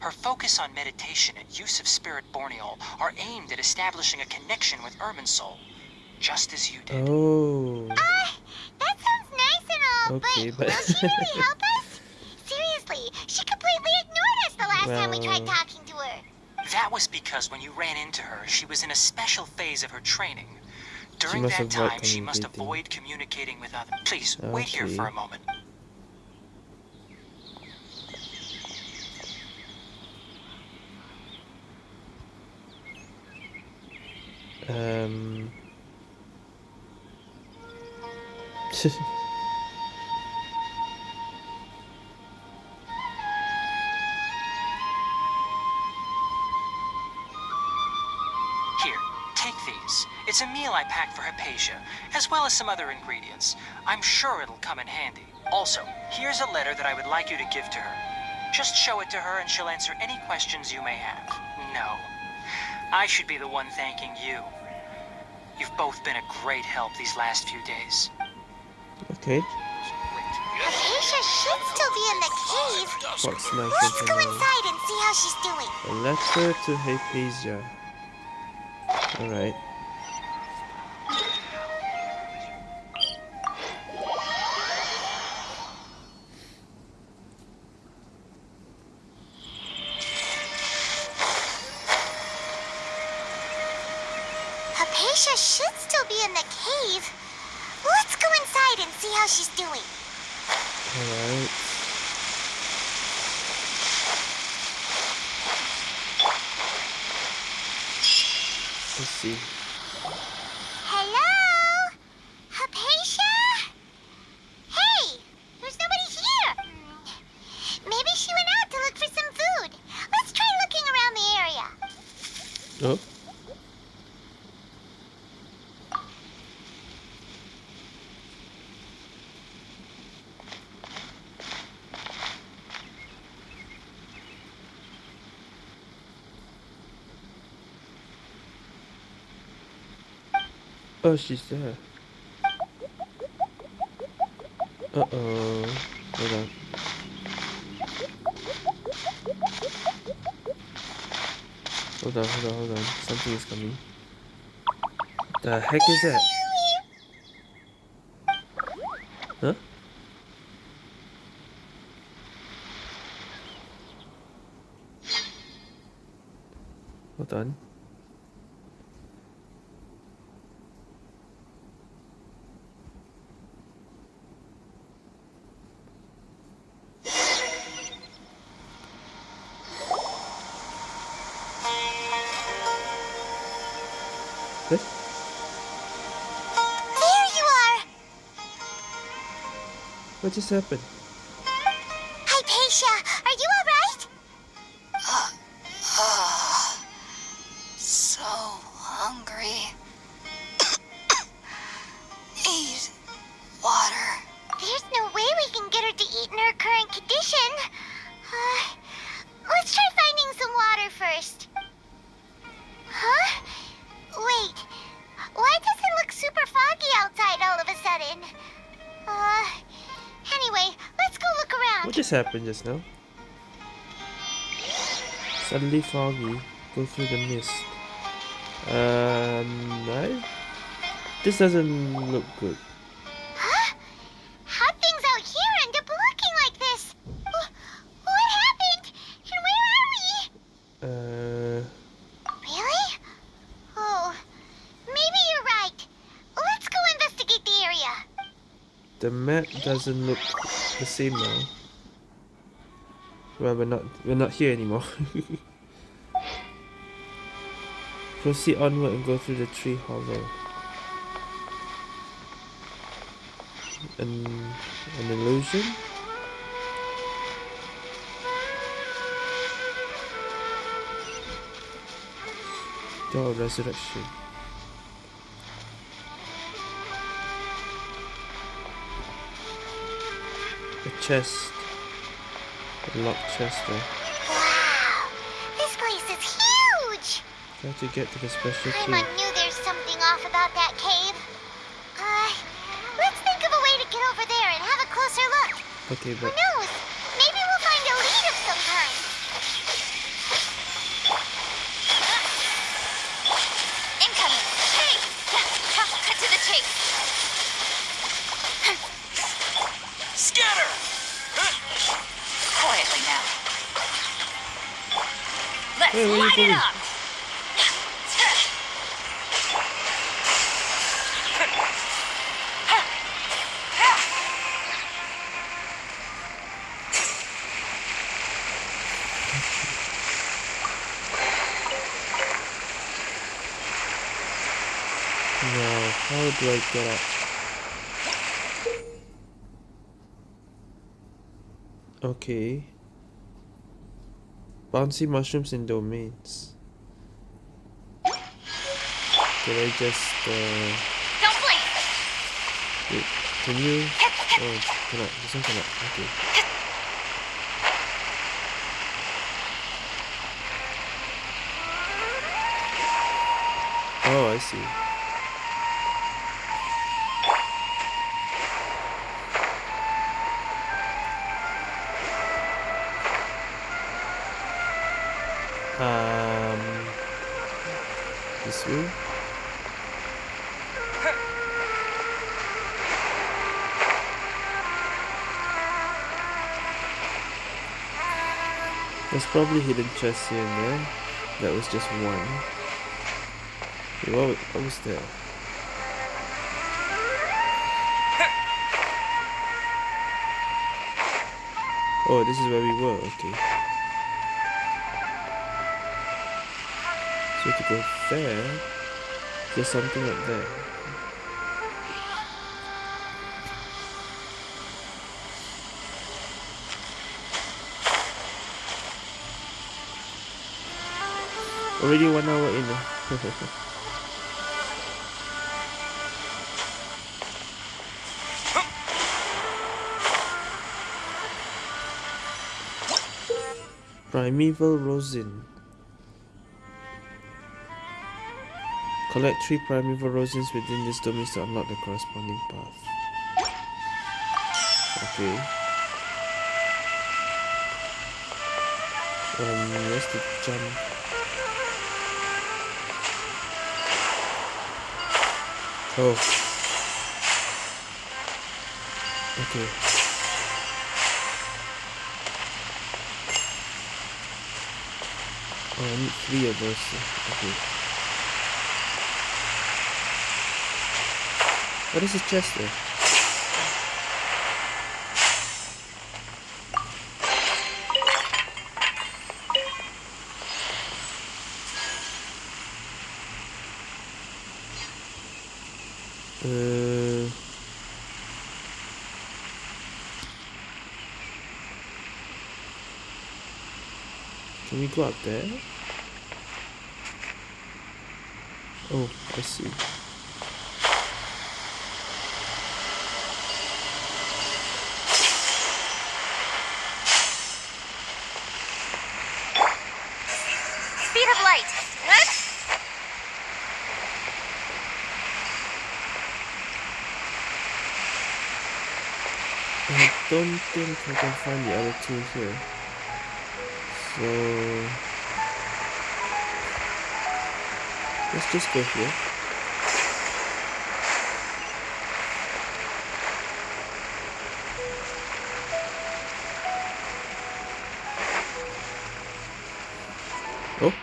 Her focus on meditation and use of Spirit Borneol are aimed at establishing a connection with Irminsul, just as you did. Oh, Ah, that sounds nice and all, Okay, but, but- will she really help us? Seriously, she completely ignored us the last time we tried talking to her. That was because when you ran into her, she was in a special phase of her training. During that time, she must avoid communicating with others. Please, wait here for a moment. um. take these. It's a meal I packed for Haypasia, as well as some other ingredients. I'm sure it'll come in handy. Also, here's a letter that I would like you to give to her. Just show it to her and she'll answer any questions you may have. No. I should be the one thanking you. You've both been a great help these last few days. okay. Haypasia should still be in the cave. What's nice Let's go inside and see how she's doing. A letter to Haypasia. Alright. Haypasia should still be in the cave. Let's go inside and see how she's doing. Alright. Let's see. Hello? Haypasia? Hey, there's nobody here. Maybe she went out to look for some food. Let's try looking around the area. Oh. She's there. Uh oh. Hold on. Hold on, hold on, hold on. Something is coming. The heck is that? Huh? Hold on. What just happened? Just happened just now? Suddenly foggy. Go through the mist. Um, I... This doesn't look good. Huh? How things out here end up looking like this? Wh- What happened? And where are we? Uh, Really? Oh, maybe you're right. Let's go investigate the area. the map doesn't look the same now. Well, we're not we're not here anymore. Proceed onward and go through the tree hollow. An an illusion? Door of resurrection. A chest. Locked. Wow, this place is huge. Try to get to the special Paimon key. knew there's something off about that cave. Uh, let's think of a way to get over there and have a closer look. Okay, Who but knows? Maybe we'll find a lead of some kind. Incoming. Hey! Cut to the chase. Light it going? up. now how do I get up? Okay. Bouncy mushrooms in domains. Can I just uh Don't blink. wait, can you oh cannot this one cannot okay. Oh I see. Way? There's probably hidden chests here and there. That was just one. Wait, what, wa- what was there? Oh, this is where we were, okay. So to go there, there's something up there. Already one hour in. Primeval Rosin. Collect three primeval rosins within this domain to unlock the corresponding path. Okay. Um, where's the jump? Oh. Okay. Oh, I need three of those. Okay. What is this chest there? Uh, can we go up there? Oh, I see. Speed of light. What? I don't think I can find the other two here. So let's just go here. Oh.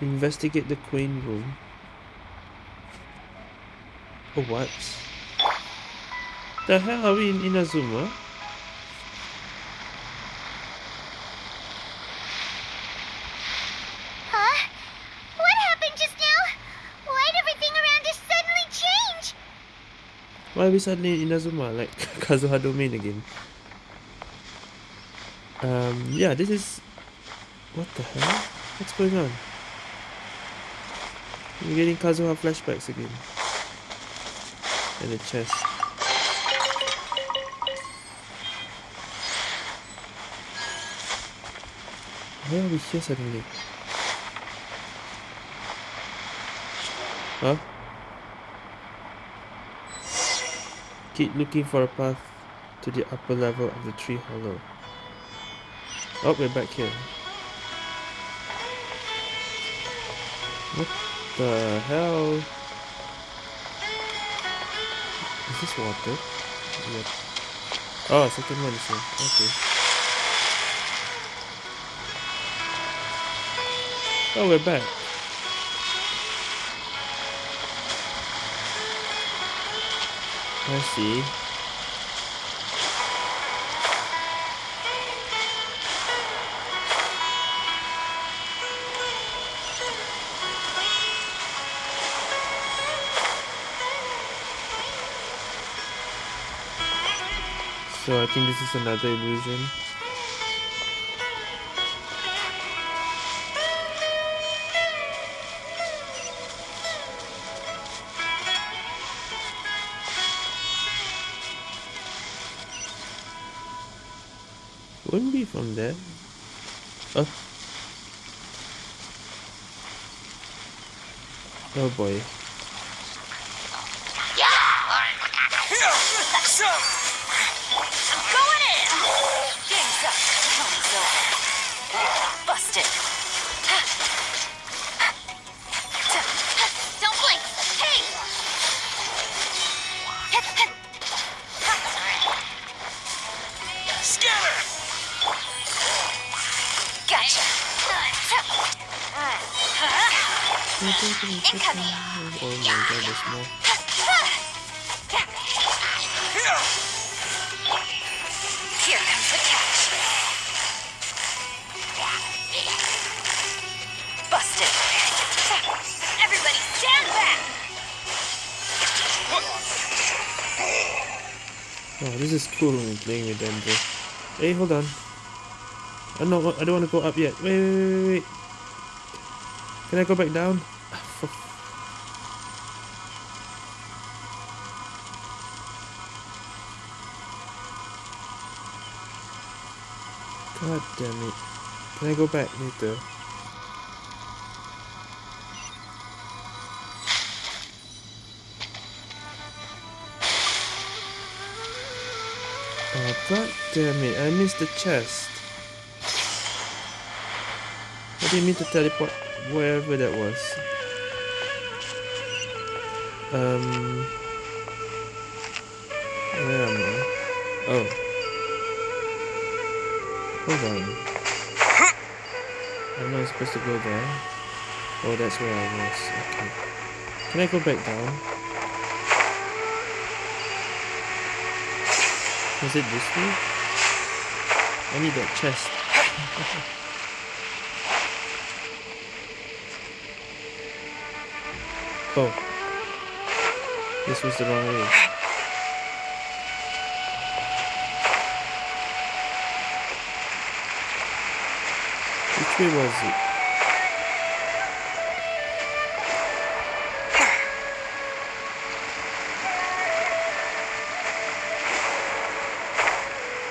Investigate the Queen room. Oh, what? The hell are we in Inazuma? Huh? What happened just now? Why'd everything around us suddenly change? Why are we suddenly in Inazuma? Like Kazuha domain again. Um, yeah, this is... What the hell? What's going on? We're getting Kazuha flashbacks again. And the chest. Why are we here suddenly? Huh? Keep looking for a path to the upper level of the tree hollow. Oh, we're back here. What the hell? Is this water? Yep. Oh, second one is. Okay. Oh, we're back. I see. So I think this is another illusion. Wouldn't be from there. Oh. Oh boy. Going in! Incoming. Oh my god, there's more. Here comes the catch. Busted. Everybody stand! Oh, this is cool when playing with them, bro. Hey, hold on. I no, I don't want to go up yet. Wait, wait, wait, wait. Can I go back down? Can I go back later? Oh, god damn it, I missed the chest. I didn't mean to teleport wherever that was. Um... Where am I? Oh. Hold on. I'm not supposed to go there. Oh, that's where I was. Okay. Can I go back down? Was it this way? I need that chest. oh. This was the wrong way. Way was it?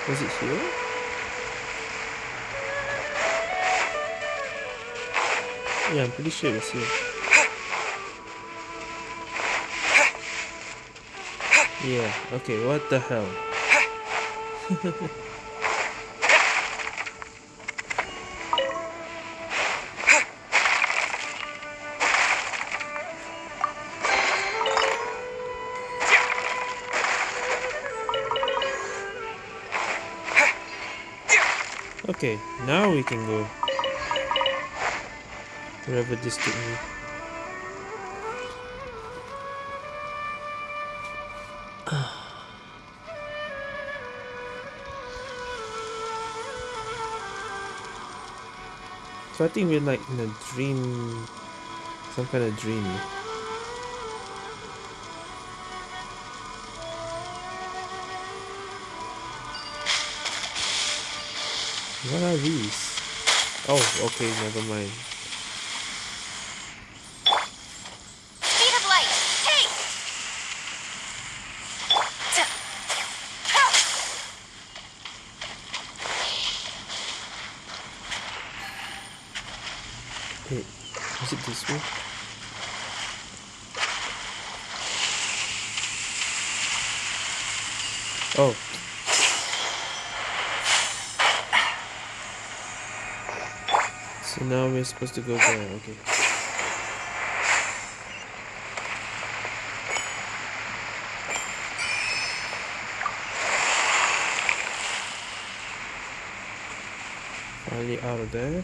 Was it here? Yeah, I'm pretty sure it was here. Yeah, okay, what the hell? Okay, now we can go. Wherever this took me. So I think we're like in a dream, some kind of dream. What are these? Oh, okay, never mind. Speed of light. Hey! T- Ha! Wait, is it this way? Oh. So now we're supposed to go there, okay. Finally out of there.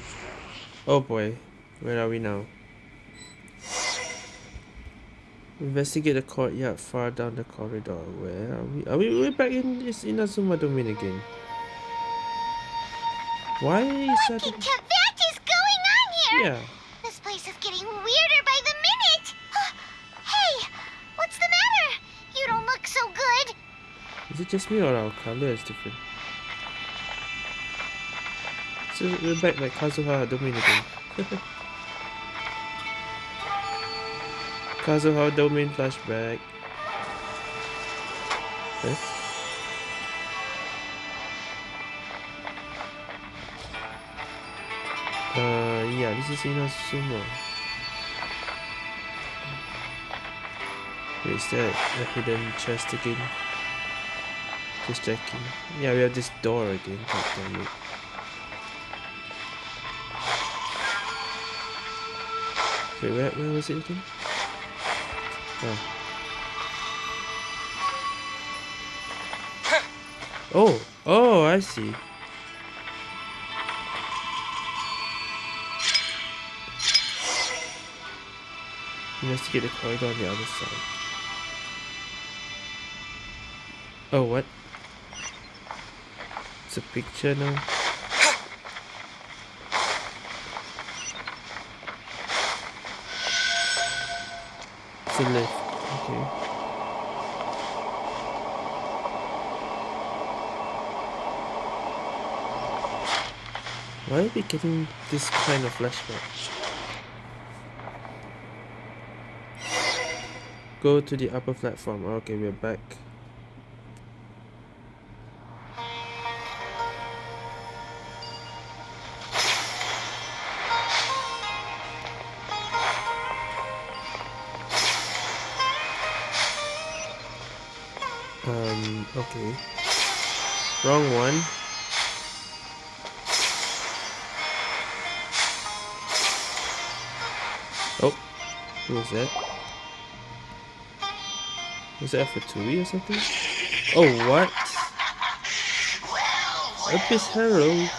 Oh boy, where are we now? Investigate the courtyard far down the corridor. Where are we? Are we we're back in this Inazuma domain again? Why is that? Yeah. This place is getting weirder by the minute! hey! What's the matter? You don't look so good! Is it just me or our color is different? So we're back like Kazuha domain again. Kazuha domain flashback. Is Inazuma. Wait, is there a hidden chest again? Just checking. Yeah, we have this door again. God damn it. Wait, where, where was it again? Oh. Oh, oh, I see. Investigate the corridor on the other side. Oh, what? It's a picture now. It's a lift. Okay. Why are we getting this kind of flashback? Go to the upper platform. Oh, okay, we're back. Um, okay. Wrong one. Oh, who is that? Was that for Tui or something? Oh, what? Well, well. Harrow.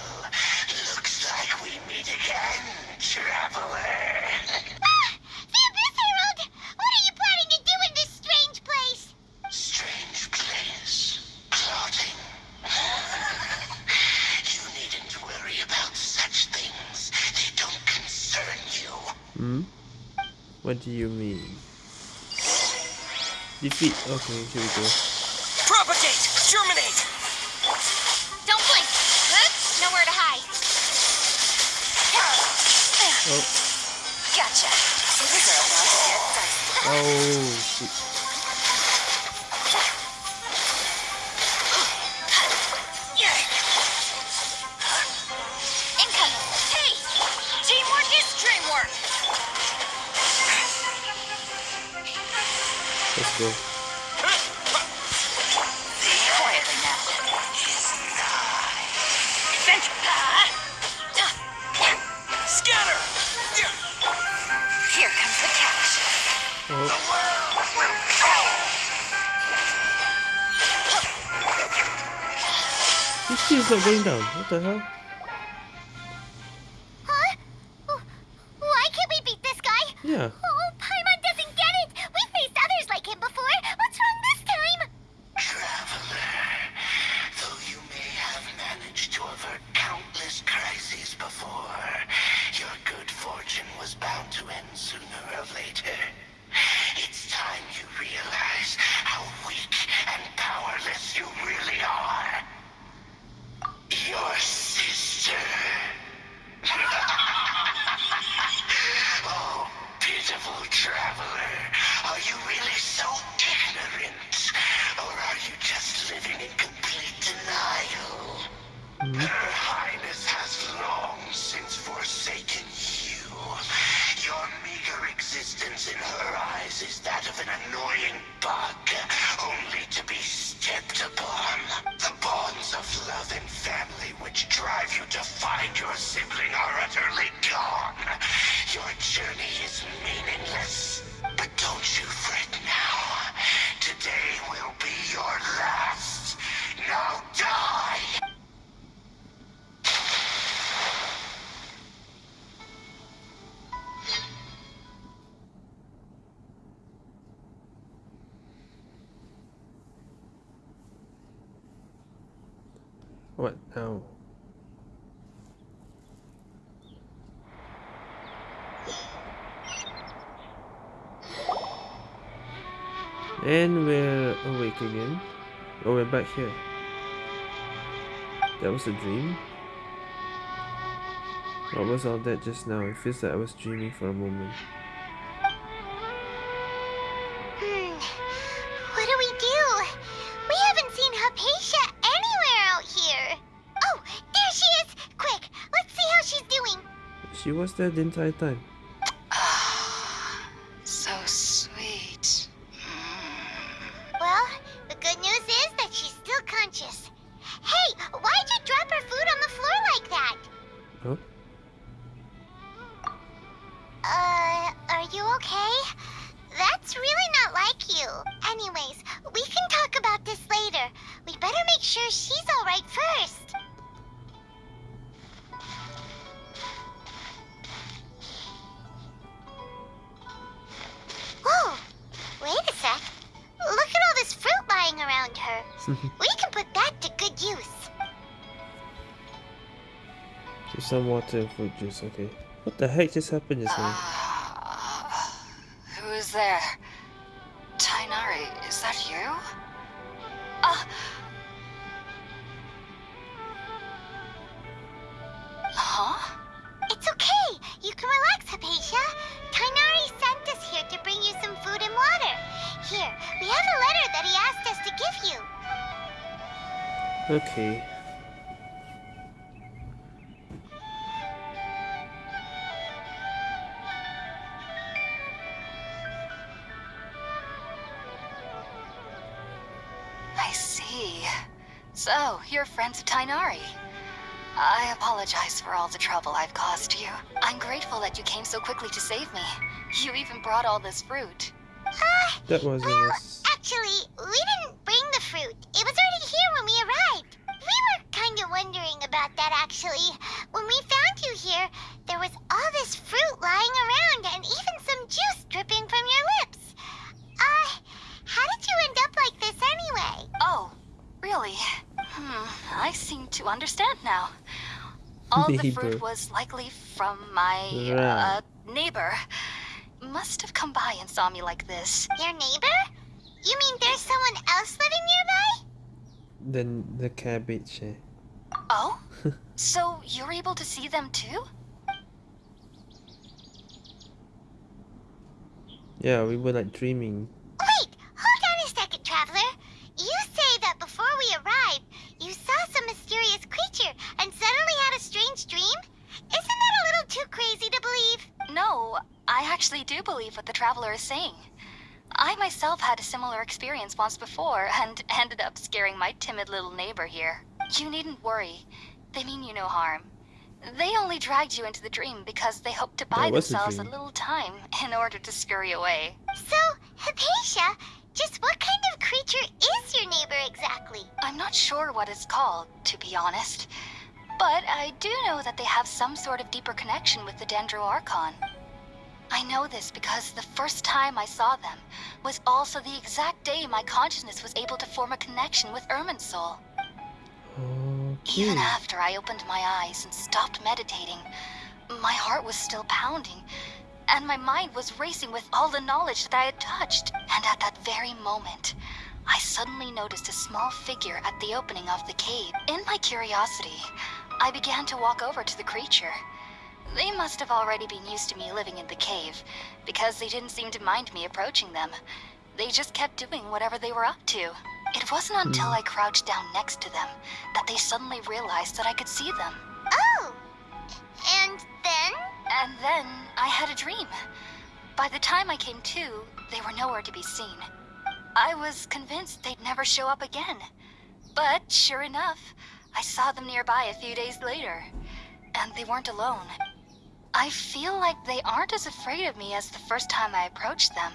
Okay, here we go. the hell? What? now? And we're awake again. Oh, we're back here. That was a dream? What was all that just now? It feels like I was dreaming for a moment. she was there the entire time. juice, okay. What the heck just happened just now? Ah, Who's there? You quickly to save me. You even brought all this fruit. Uh, That was well, us. actually, we didn't bring the fruit. It was already here when we arrived. We were kind of wondering about that, actually. When we found you here, there was all this fruit lying around and even some juice dripping from your lips. Uh, how did you end up like this anyway? Oh, really? Hmm, I seem to understand now. All the Neighbor. fruit was likely from my Right. uh, neighbor. Must have come by and saw me like this. Your neighbor? You mean there's someone else living nearby? Then the cabbage. Eh? Oh? so you're able to see them too? Yeah, we were like dreaming. Traveler is saying. I myself had a similar experience once before and ended up scaring my timid little neighbor here. You needn't worry. They mean you no harm. They only dragged you into the dream because they hoped to buy That was a themselves a little time in order to scurry away. So, Haypasia, just what kind of creature is your neighbor exactly? I'm not sure what it's called, to be honest. But I do know that they have some sort of deeper connection with the Dendro Archon. I know this because the first time I saw them was also the exact day my consciousness was able to form a connection with Irminsul. Okay. Even after I opened my eyes and stopped meditating, my heart was still pounding, and my mind was racing with all the knowledge that I had touched. And at that very moment, I suddenly noticed a small figure at the opening of the cave. In my curiosity, I began to walk over to the creature. They must have already been used to me living in the cave, because they didn't seem to mind me approaching them. They just kept doing whatever they were up to. It wasn't until hmm. I crouched down next to them that they suddenly realized that I could see them. Oh, and then? And then I had a dream. By the time I came to, they were nowhere to be seen. I was convinced they'd never show up again. But sure enough, I saw them nearby a few days later. And they weren't alone. I feel like they aren't as afraid of me as the first time I approached them.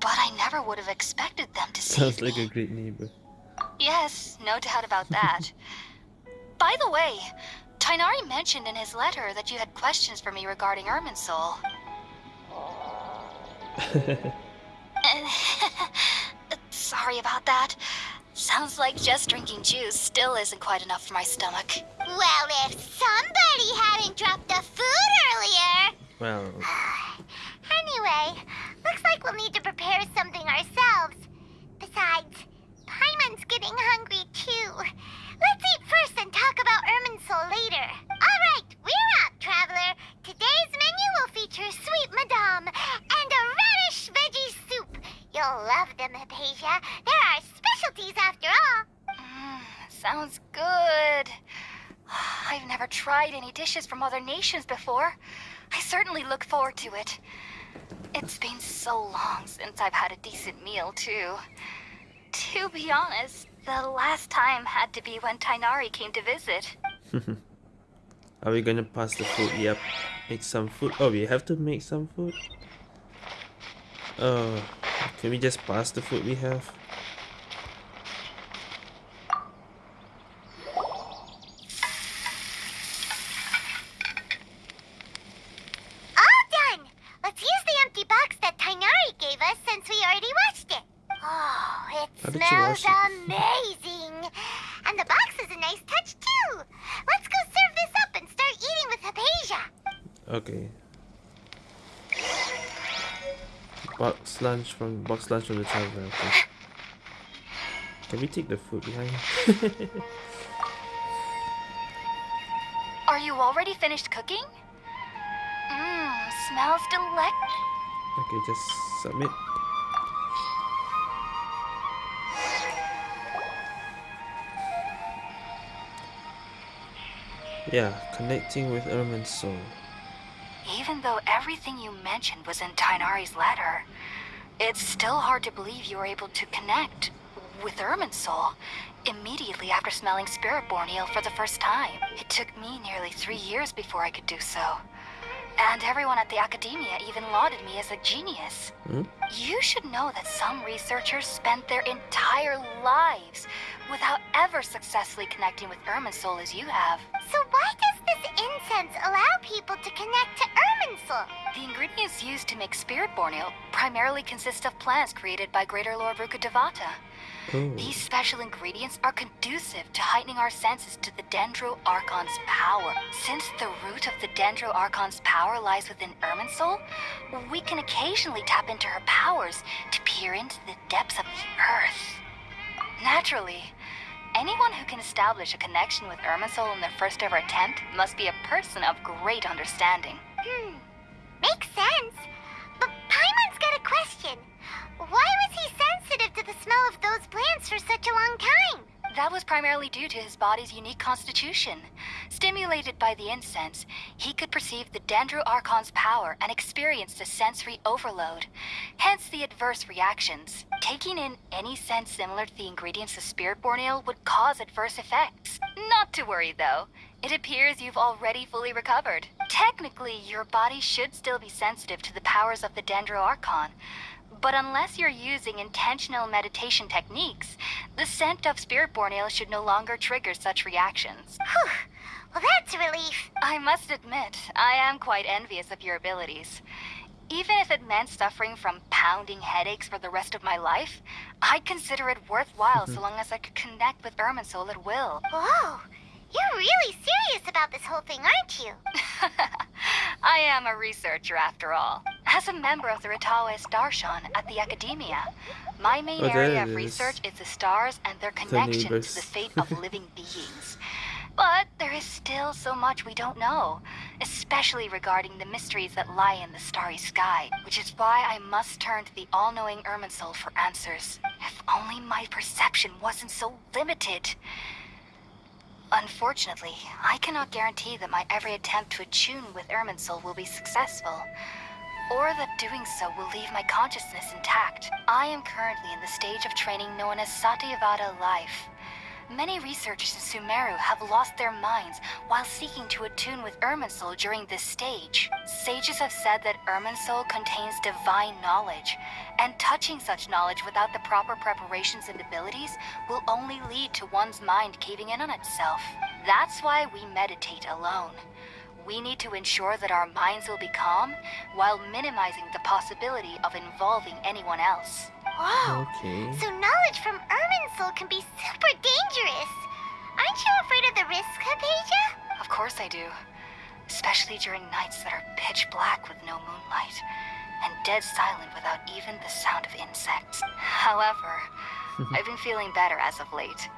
But I never would have expected them to see Sounds me. like a great neighbor. Yes, no doubt about that. By the way, Tighnari mentioned in his letter that you had questions for me regarding Irminsul. Sorry about that. Sounds like just drinking juice still isn't quite enough for my stomach. Well, if somebody hadn't dropped the food earlier. well, Anyway, looks like we'll need to prepare something ourselves. Besides, Paimon's getting hungry too. Let's eat first and talk about Irminsul later. All right, we're out, traveler. Today's menu will feature sweet madame and a radish veggie soup. You'll love them, Haypasia. They're our specialties after all. Mm, sounds good. I've never tried any dishes from other nations before. I certainly look forward to it. It's been so long since I've had a decent meal, too. To be honest, the last time had to be when Tighnari came to visit. are we gonna pass the food? Yep. Make some food. Oh, we have to make some food. Oh, can we just pass the food we have? All done! Let's use the empty box that Tighnari gave us since we already washed it. Oh, it How did you smells wash it? Box lunch from box lunch from the traveler. Okay. Can we take the food behind? Are you already finished cooking? Mmm, smells delect. okay, just submit. Yeah, connecting with Irminsul. Even though everything you mentioned was in Tighnari's letter, it's still hard to believe you were able to connect. with Irminsul, immediately after smelling Spirit-born eel for the first time. It took me nearly three years before I could do so. And everyone at the academia even lauded me as a genius. Hmm? You should know that some researchers spent their entire lives without ever successfully connecting with Irminsul as you have. So why does this incense allow people to connect to Irminsul? The ingredients used to make Spirit-born eel primarily consist of plants created by Greater Lord Rukkhadevata. Oh. These special ingredients are conducive to heightening our senses to the Dendro Archon's power. Since the root of the Dendro Archon's power lies within Irminsul, we can occasionally tap into her powers to peer into the depths of the earth. Naturally, anyone who can establish a connection with Irminsul in their first ever attempt must be a person of great understanding. Hmm. Makes sense. But Paimon's got a question. Why was he sensitive to the smell of those plants for such a long time? That was primarily due to his body's unique constitution. Stimulated by the incense, he could perceive the Dendro Archon's power and experienced a sensory overload, hence the adverse reactions. Taking in any scent similar to the ingredients of Spirit-born ale would cause adverse effects. Not to worry though, it appears you've already fully recovered. Technically, your body should still be sensitive to the powers of the Dendro Archon, but unless you're using intentional meditation techniques, the scent of Spirit-born ale should no longer trigger such reactions. Whew. Well, that's a relief. I must admit, I am quite envious of your abilities. Even if it meant suffering from pounding headaches for the rest of my life, I'd consider it worthwhile so long as I could connect with Irminsul at will. Whoa. You're really serious about this whole thing, aren't you? I am a researcher after all. As a member of the Rtawahist Darshan at the Academia, my main Oh, area of is. research is the stars and their connection to the fate of living beings. But there is still so much we don't know, especially regarding the mysteries that lie in the starry sky, which is why I must turn to the all-knowing Irminsul for answers. If only my perception wasn't so limited. Unfortunately, I cannot guarantee that my every attempt to attune with Irminsul will be successful, or that doing so will leave my consciousness intact. I am currently in the stage of training known as Satyavada life. Many researchers in Sumeru have lost their minds while seeking to attune with Irminsul during this stage. Sages have said that Irminsul contains divine knowledge, and touching such knowledge without the proper preparations and abilities will only lead to one's mind caving in on itself. That's why we meditate alone. We need to ensure that our minds will be calm while minimizing the possibility of involving anyone else. Whoa. Okay. So knowledge from Irminsul can be super dangerous. Aren't you afraid of the risk, Haypasia? Of course I do. Especially during nights that are pitch black with no moonlight, and dead silent without even the sound of insects. However, I've been feeling better as of late.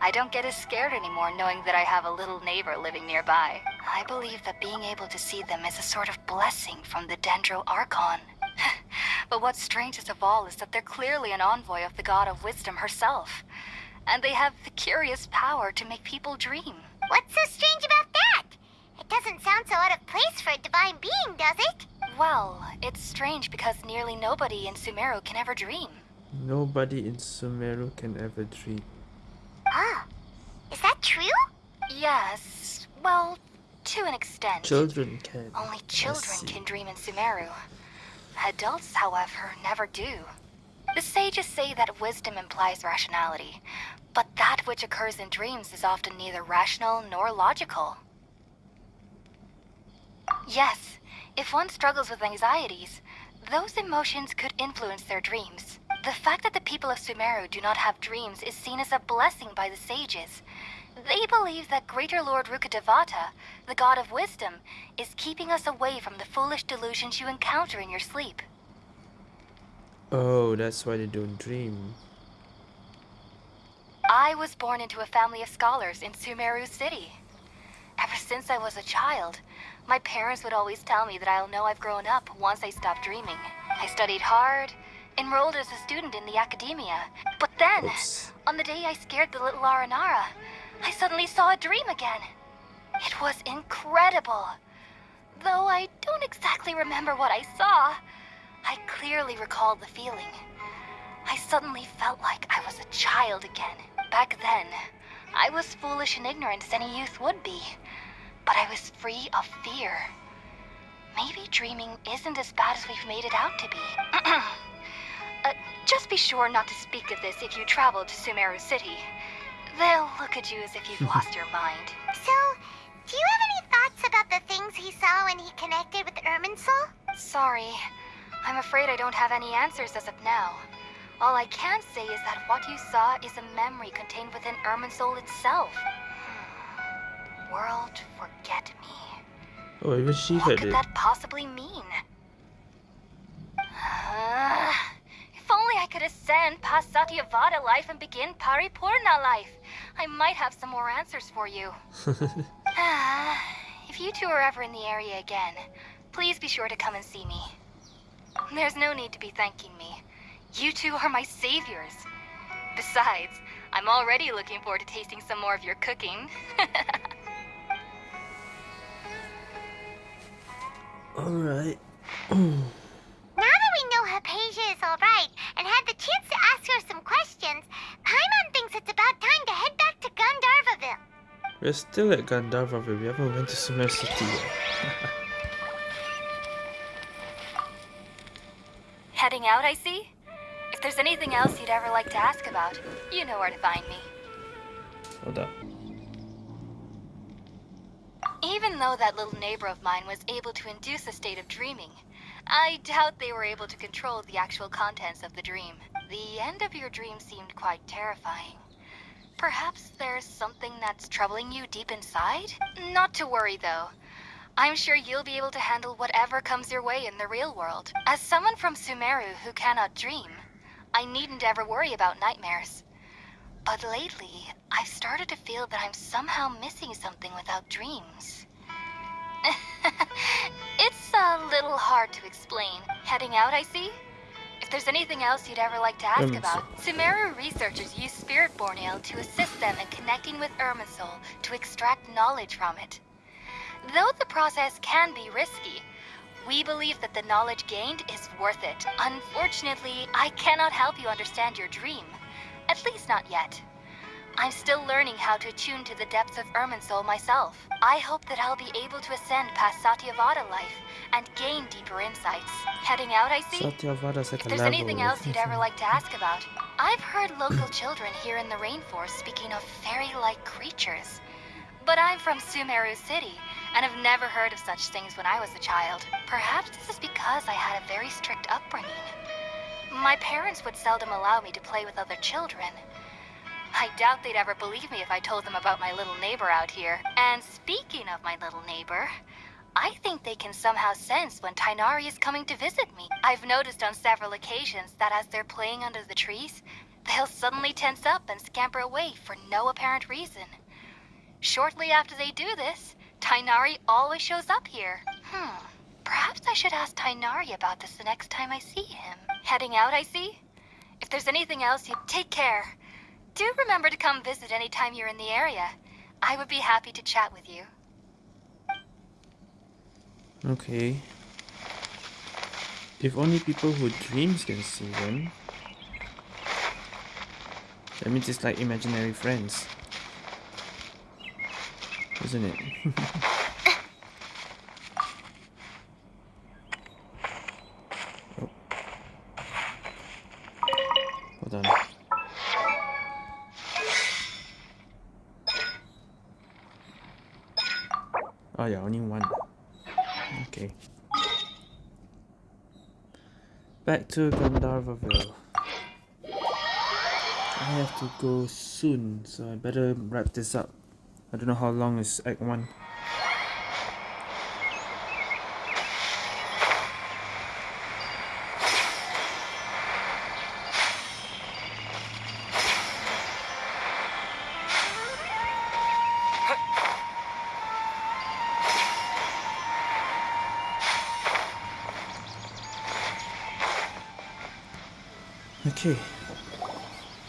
I don't get as scared anymore knowing that I have a little neighbor living nearby. I believe that being able to see them is a sort of blessing from the Dendro Archon. but what's strangest of all is that they're clearly an envoy of the God of Wisdom herself. And they have the curious power to make people dream. What's so strange about that? It doesn't sound so out of place for a divine being, does it? Well, it's strange because nearly nobody in Sumeru can ever dream. Nobody in Sumeru can ever dream. Ah. Is that true? Yes, well, to an extent. Children can. Only children can dream in Sumeru. Adults, however, never do. The sages say that wisdom implies rationality, but that which occurs in dreams is often neither rational nor logical. Yes, if one struggles with anxieties, those emotions could influence their dreams. The fact that the people of Sumeru do not have dreams is seen as a blessing by the sages. They believe that Greater Lord Rukkhadevata, the god of wisdom, is keeping us away from the foolish delusions you encounter in your sleep. Oh, that's why they don't dream. I was born into a family of scholars in Sumeru City. Ever since I was a child, my parents would always tell me that I'll know I've grown up once I stop dreaming. I studied hard, enrolled as a student in the academia. But then, Oops. on the day I scared the little Aranara, I suddenly saw a dream again. It was incredible. Though I don't exactly remember what I saw, I clearly recall the feeling. I suddenly felt like I was a child again. Back then, I was foolish and ignorant as any youth would be. But I was free of fear. Maybe dreaming isn't as bad as we've made it out to be. uh, just be sure not to speak of this if you travel to Sumeru City. They'll look at you as if you've lost your mind. So, do you have any thoughts about the things he saw when he connected with Irminsul? Sorry. I'm afraid I don't have any answers as of now. All I can say is that what you saw is a memory contained within Irminsul itself. Hmm. World forget me. Oh, even she What heard could it. that possibly mean? Uh, if only I could ascend past Satyavada life and begin Paripurna life. I might have some more answers for you. Ah, if you two are ever in the area again, please be sure to come and see me. There's no need to be thanking me. You two are my saviors. Besides, I'm already looking forward to tasting some more of your cooking. Alright. Now that we know Haypasia is alright and had the chance to ask her some questions, Paimon thinks it's about time to head back to Gandharvaville. We're still at Gandharva, we haven't went to Sumeru City yet. Heading out, I see? If there's anything else you'd ever like to ask about, you know where to find me. Hold up. Even though that little neighbor of mine was able to induce a state of dreaming, I doubt they were able to control the actual contents of the dream. The end of your dream seemed quite terrifying. Perhaps there's something that's troubling you deep inside? Not to worry, though. I'm sure you'll be able to handle whatever comes your way in the real world. As someone from Sumeru who cannot dream, I needn't ever worry about nightmares. But lately, I've started to feel that I'm somehow missing something without dreams. it's a little hard to explain. Heading out, I see? If there's anything else you'd ever like to ask Irminsul. about, Sumeru researchers use Spiritborn Ale to assist them in connecting with Irminsul to extract knowledge from it. Though the process can be risky, we believe that the knowledge gained is worth it. Unfortunately, I cannot help you understand your dream. At least not yet. I'm still learning how to attune to the depths of Irminsul myself. I hope that I'll be able to ascend past Satyavada life and gain deeper insights. Heading out, I see? Satyavada's If there's anything else you'd ever like to ask about, I've heard local children here in the rainforest speaking of fairy-like creatures. But I'm from Sumeru City, and have never heard of such things when I was a child. Perhaps this is because I had a very strict upbringing. My parents would seldom allow me to play with other children. I doubt they'd ever believe me if I told them about my little neighbor out here. And speaking of my little neighbor, I think they can somehow sense when Tighnari is coming to visit me. I've noticed on several occasions that as they're playing under the trees, they'll suddenly tense up and scamper away for no apparent reason. Shortly after they do this, Tighnari always shows up here. Hmm, perhaps I should ask Tighnari about this the next time I see him. Heading out, I see? If there's anything else, you take care. Do remember to come visit anytime you're in the area. I would be happy to chat with you. Okay. If only people who dreams can see them. That means it's like imaginary friends. Isn't it? oh. Hold on. Oh yeah, only one. Okay. Back to Gandharvaville. I have to go soon, so I better wrap this up. I don't know how long is Act 1. Okay.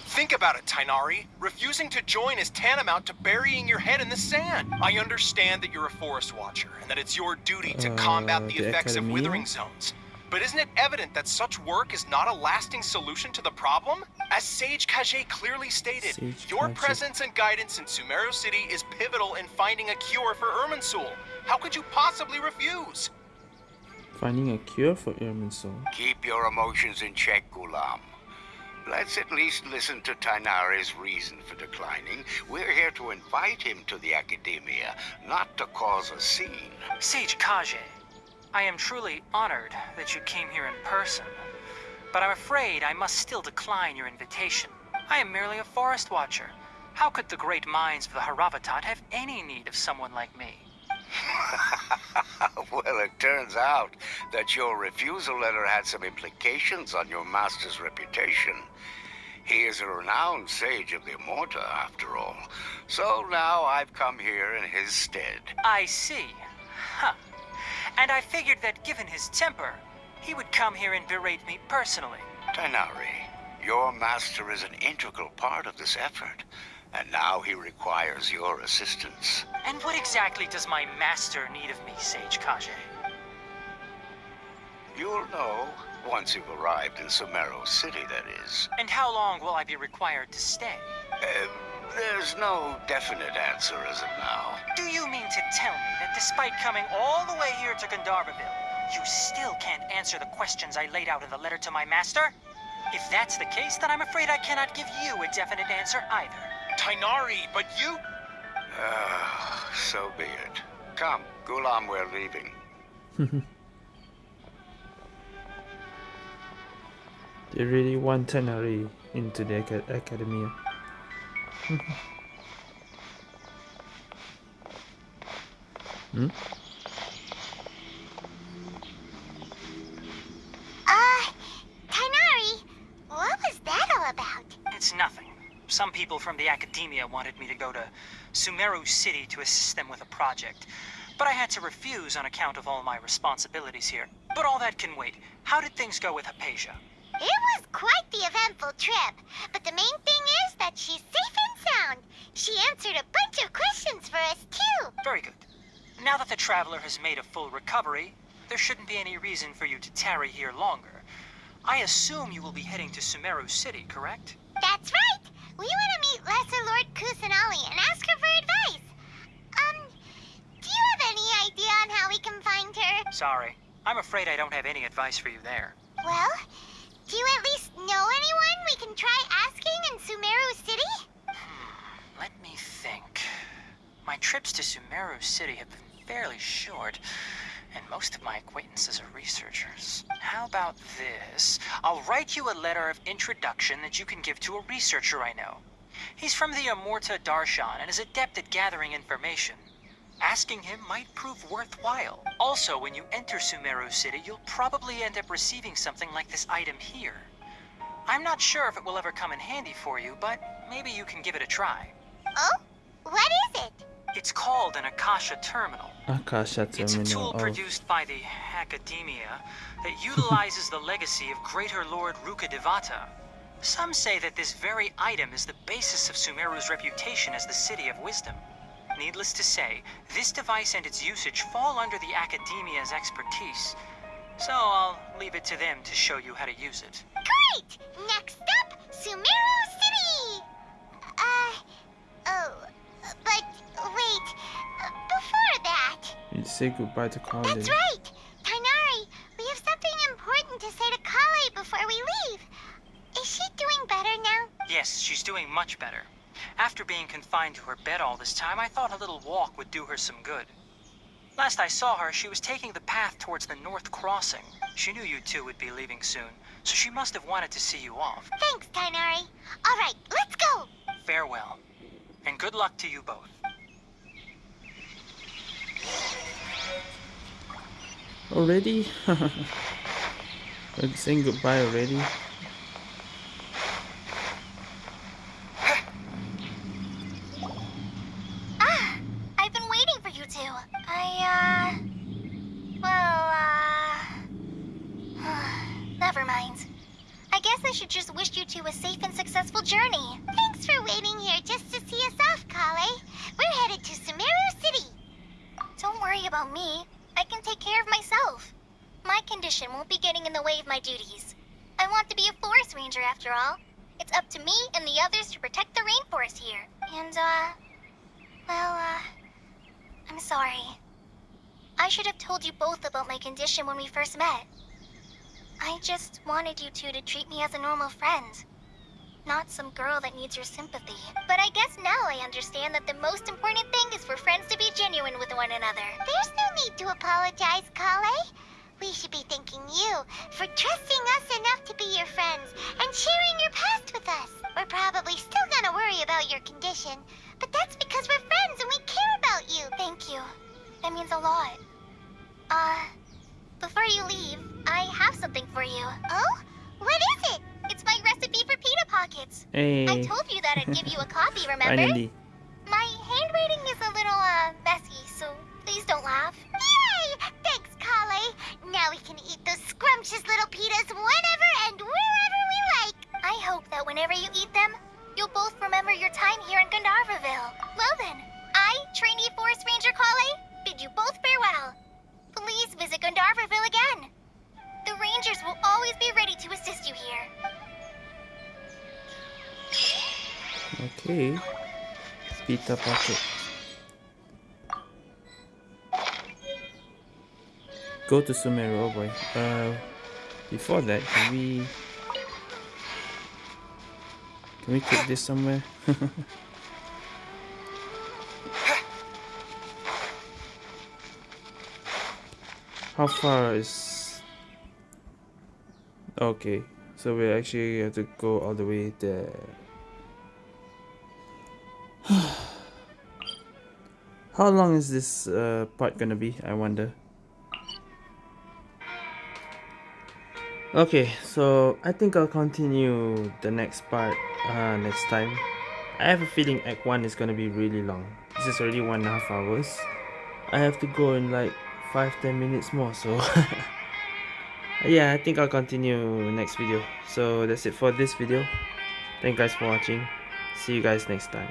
Think about it, Tighnari. Refusing to join is tantamount to burying your head in the sand. I understand that you're a forest watcher and that it's your duty to Uh, combat the the effects Academia? of withering zones. But isn't it evident that such work is not a lasting solution to the problem? As Sage Kage clearly stated, Sage your Kage. presence and guidance in Sumeru City is pivotal in finding a cure for Irminsul. How could you possibly refuse? Finding a cure for Irminsul. Keep your emotions in check, Gulam. Let's at least listen to Tighnari's reason for declining. We're here to invite him to the Academia, not to cause a scene. Sage Kage, I am truly honored that you came here in person, but I'm afraid I must still decline your invitation. I am merely a forest watcher. How could the great minds of the Haravatat have any need of someone like me? well, it turns out that your refusal letter had some implications on your master's reputation. He is a renowned sage of the Amurta, after all. So now I've come here in his stead. I see. Huh. And I figured that given his temper, he would come here and berate me personally. Tighnari, your master is an integral part of this effort, and now he requires your assistance. And what exactly does my master need of me, Sage Kage? You'll know once you've arrived in Sumeru City, that is. And how long will I be required to stay? Uh, there's no definite answer as of now. Do you mean to tell me that despite coming all the way here to Gandharvaville, you still can't answer the questions I laid out in the letter to my master? If that's the case, then I'm afraid I cannot give you a definite answer either. Tighnari, but you. Ah, so be it. Come, Gulam, we're leaving. They really want Tighnari into the aca- academia. hmm? Some people from the academia wanted me to go to Sumeru City to assist them with a project, but I had to refuse on account of all my responsibilities here. But all that can wait. How did things go with Haypasia? It was quite the eventful trip, but the main thing is that she's safe and sound. She answered a bunch of questions for us, too. Very good. Now that the traveler has made a full recovery, there shouldn't be any reason for you to tarry here longer. I assume you will be heading to Sumeru City, correct? That's right. We want to meet Lesser Lord Kusanali and ask her for advice. Um, do you have any idea on how we can find her? Sorry. I'm afraid I don't have any advice for you there. Well, do you at least know anyone we can try asking in Sumeru City? Let me think. My trips to Sumeru City have been fairly short, and most of my acquaintances are researchers. How about this? I'll write you a letter of introduction that you can give to a researcher I know. He's from the Amurta Darshan and is adept at gathering information. Asking him might prove worthwhile. Also, when you enter Sumeru City, you'll probably end up receiving something like this item here. I'm not sure if it will ever come in handy for you, but maybe you can give it a try. Oh? What is it? It's called an Akasha Terminal. Akasha It's a tool Oh, produced by the Academia that utilizes the legacy of Greater Lord Rukkhadevata. Some say that this very item is the basis of Sumeru's reputation as the City of Wisdom. Needless to say, this device and its usage fall under the Academia's expertise. So I'll leave it to them to show you how to use it. Great! Next up, Sumeru City! Uh, oh, but wait, uh, before that. you say goodbye to Collei. That's right! Tighnari, we have something important to say to Collei before we leave. Is she doing better now? Yes, she's doing much better. After being confined to her bed all this time, I thought a little walk would do her some good. Last I saw her, she was taking the path towards the North Crossing. She knew you two would be leaving soon, so she must have wanted to see you off. Thanks, Tighnari. All right, let's go! Farewell, and good luck to you both. Already? We're saying goodbye already? Ah, I've been waiting for you two. I, uh. Well, uh. Never mind. I guess I should just wish you two a safe and successful journey. Thanks for waiting here just to see us off, Collei. We're headed to Sumeru City. Don't worry about me. I can take care of myself. My condition won't be getting in the way of my duties. I want to be a forest ranger after all. It's up to me and the others to protect the rainforest here. And, uh, well, uh, I'm sorry. I should have told you both when we first met. I just wanted you two to treat me as a normal friend. Not some girl that needs your sympathy. But I guess now I understand that the most important thing is for friends to be genuine with one another. There's no need to apologize, Collei. We should be thanking you for trusting us enough to be your friends and sharing your past with us. We're probably still gonna worry about your condition, but that's because we're friends and we care about you. Thank you. That means a lot. Uh, before you leave, I have something for you. Oh? What is it? It's my recipe for pita pockets. Hey. I told you that I'd give you a copy, remember? Finally. My handwriting is a little, uh, messy, so please don't laugh. Yay! Thanks, Collei. Now we can eat those scrumptious little pitas whenever and wherever we like. I hope that whenever you eat them, you'll both remember your time here in Gandharvaville. Well then, I, trainee Forest Ranger Collei, bid you both farewell. Please visit Gandharvaville again. The Rangers will always be ready to assist you here. Okay. Pita pocket. Go to Sumeru, oh boy. Uh, before that, can we... Can we take this somewhere? How far is... Okay, so we actually have to go all the way there. How long is this uh, part gonna be, I wonder? Okay, so I think I'll continue the next part uh, next time. I have a feeling Act 1 is gonna be really long. This is already one and a half hours. I have to go in like 5-10 minutes more, so... yeah, I think I'll continue next video. So that's it for this video. Thank you guys for watching. See you guys next time.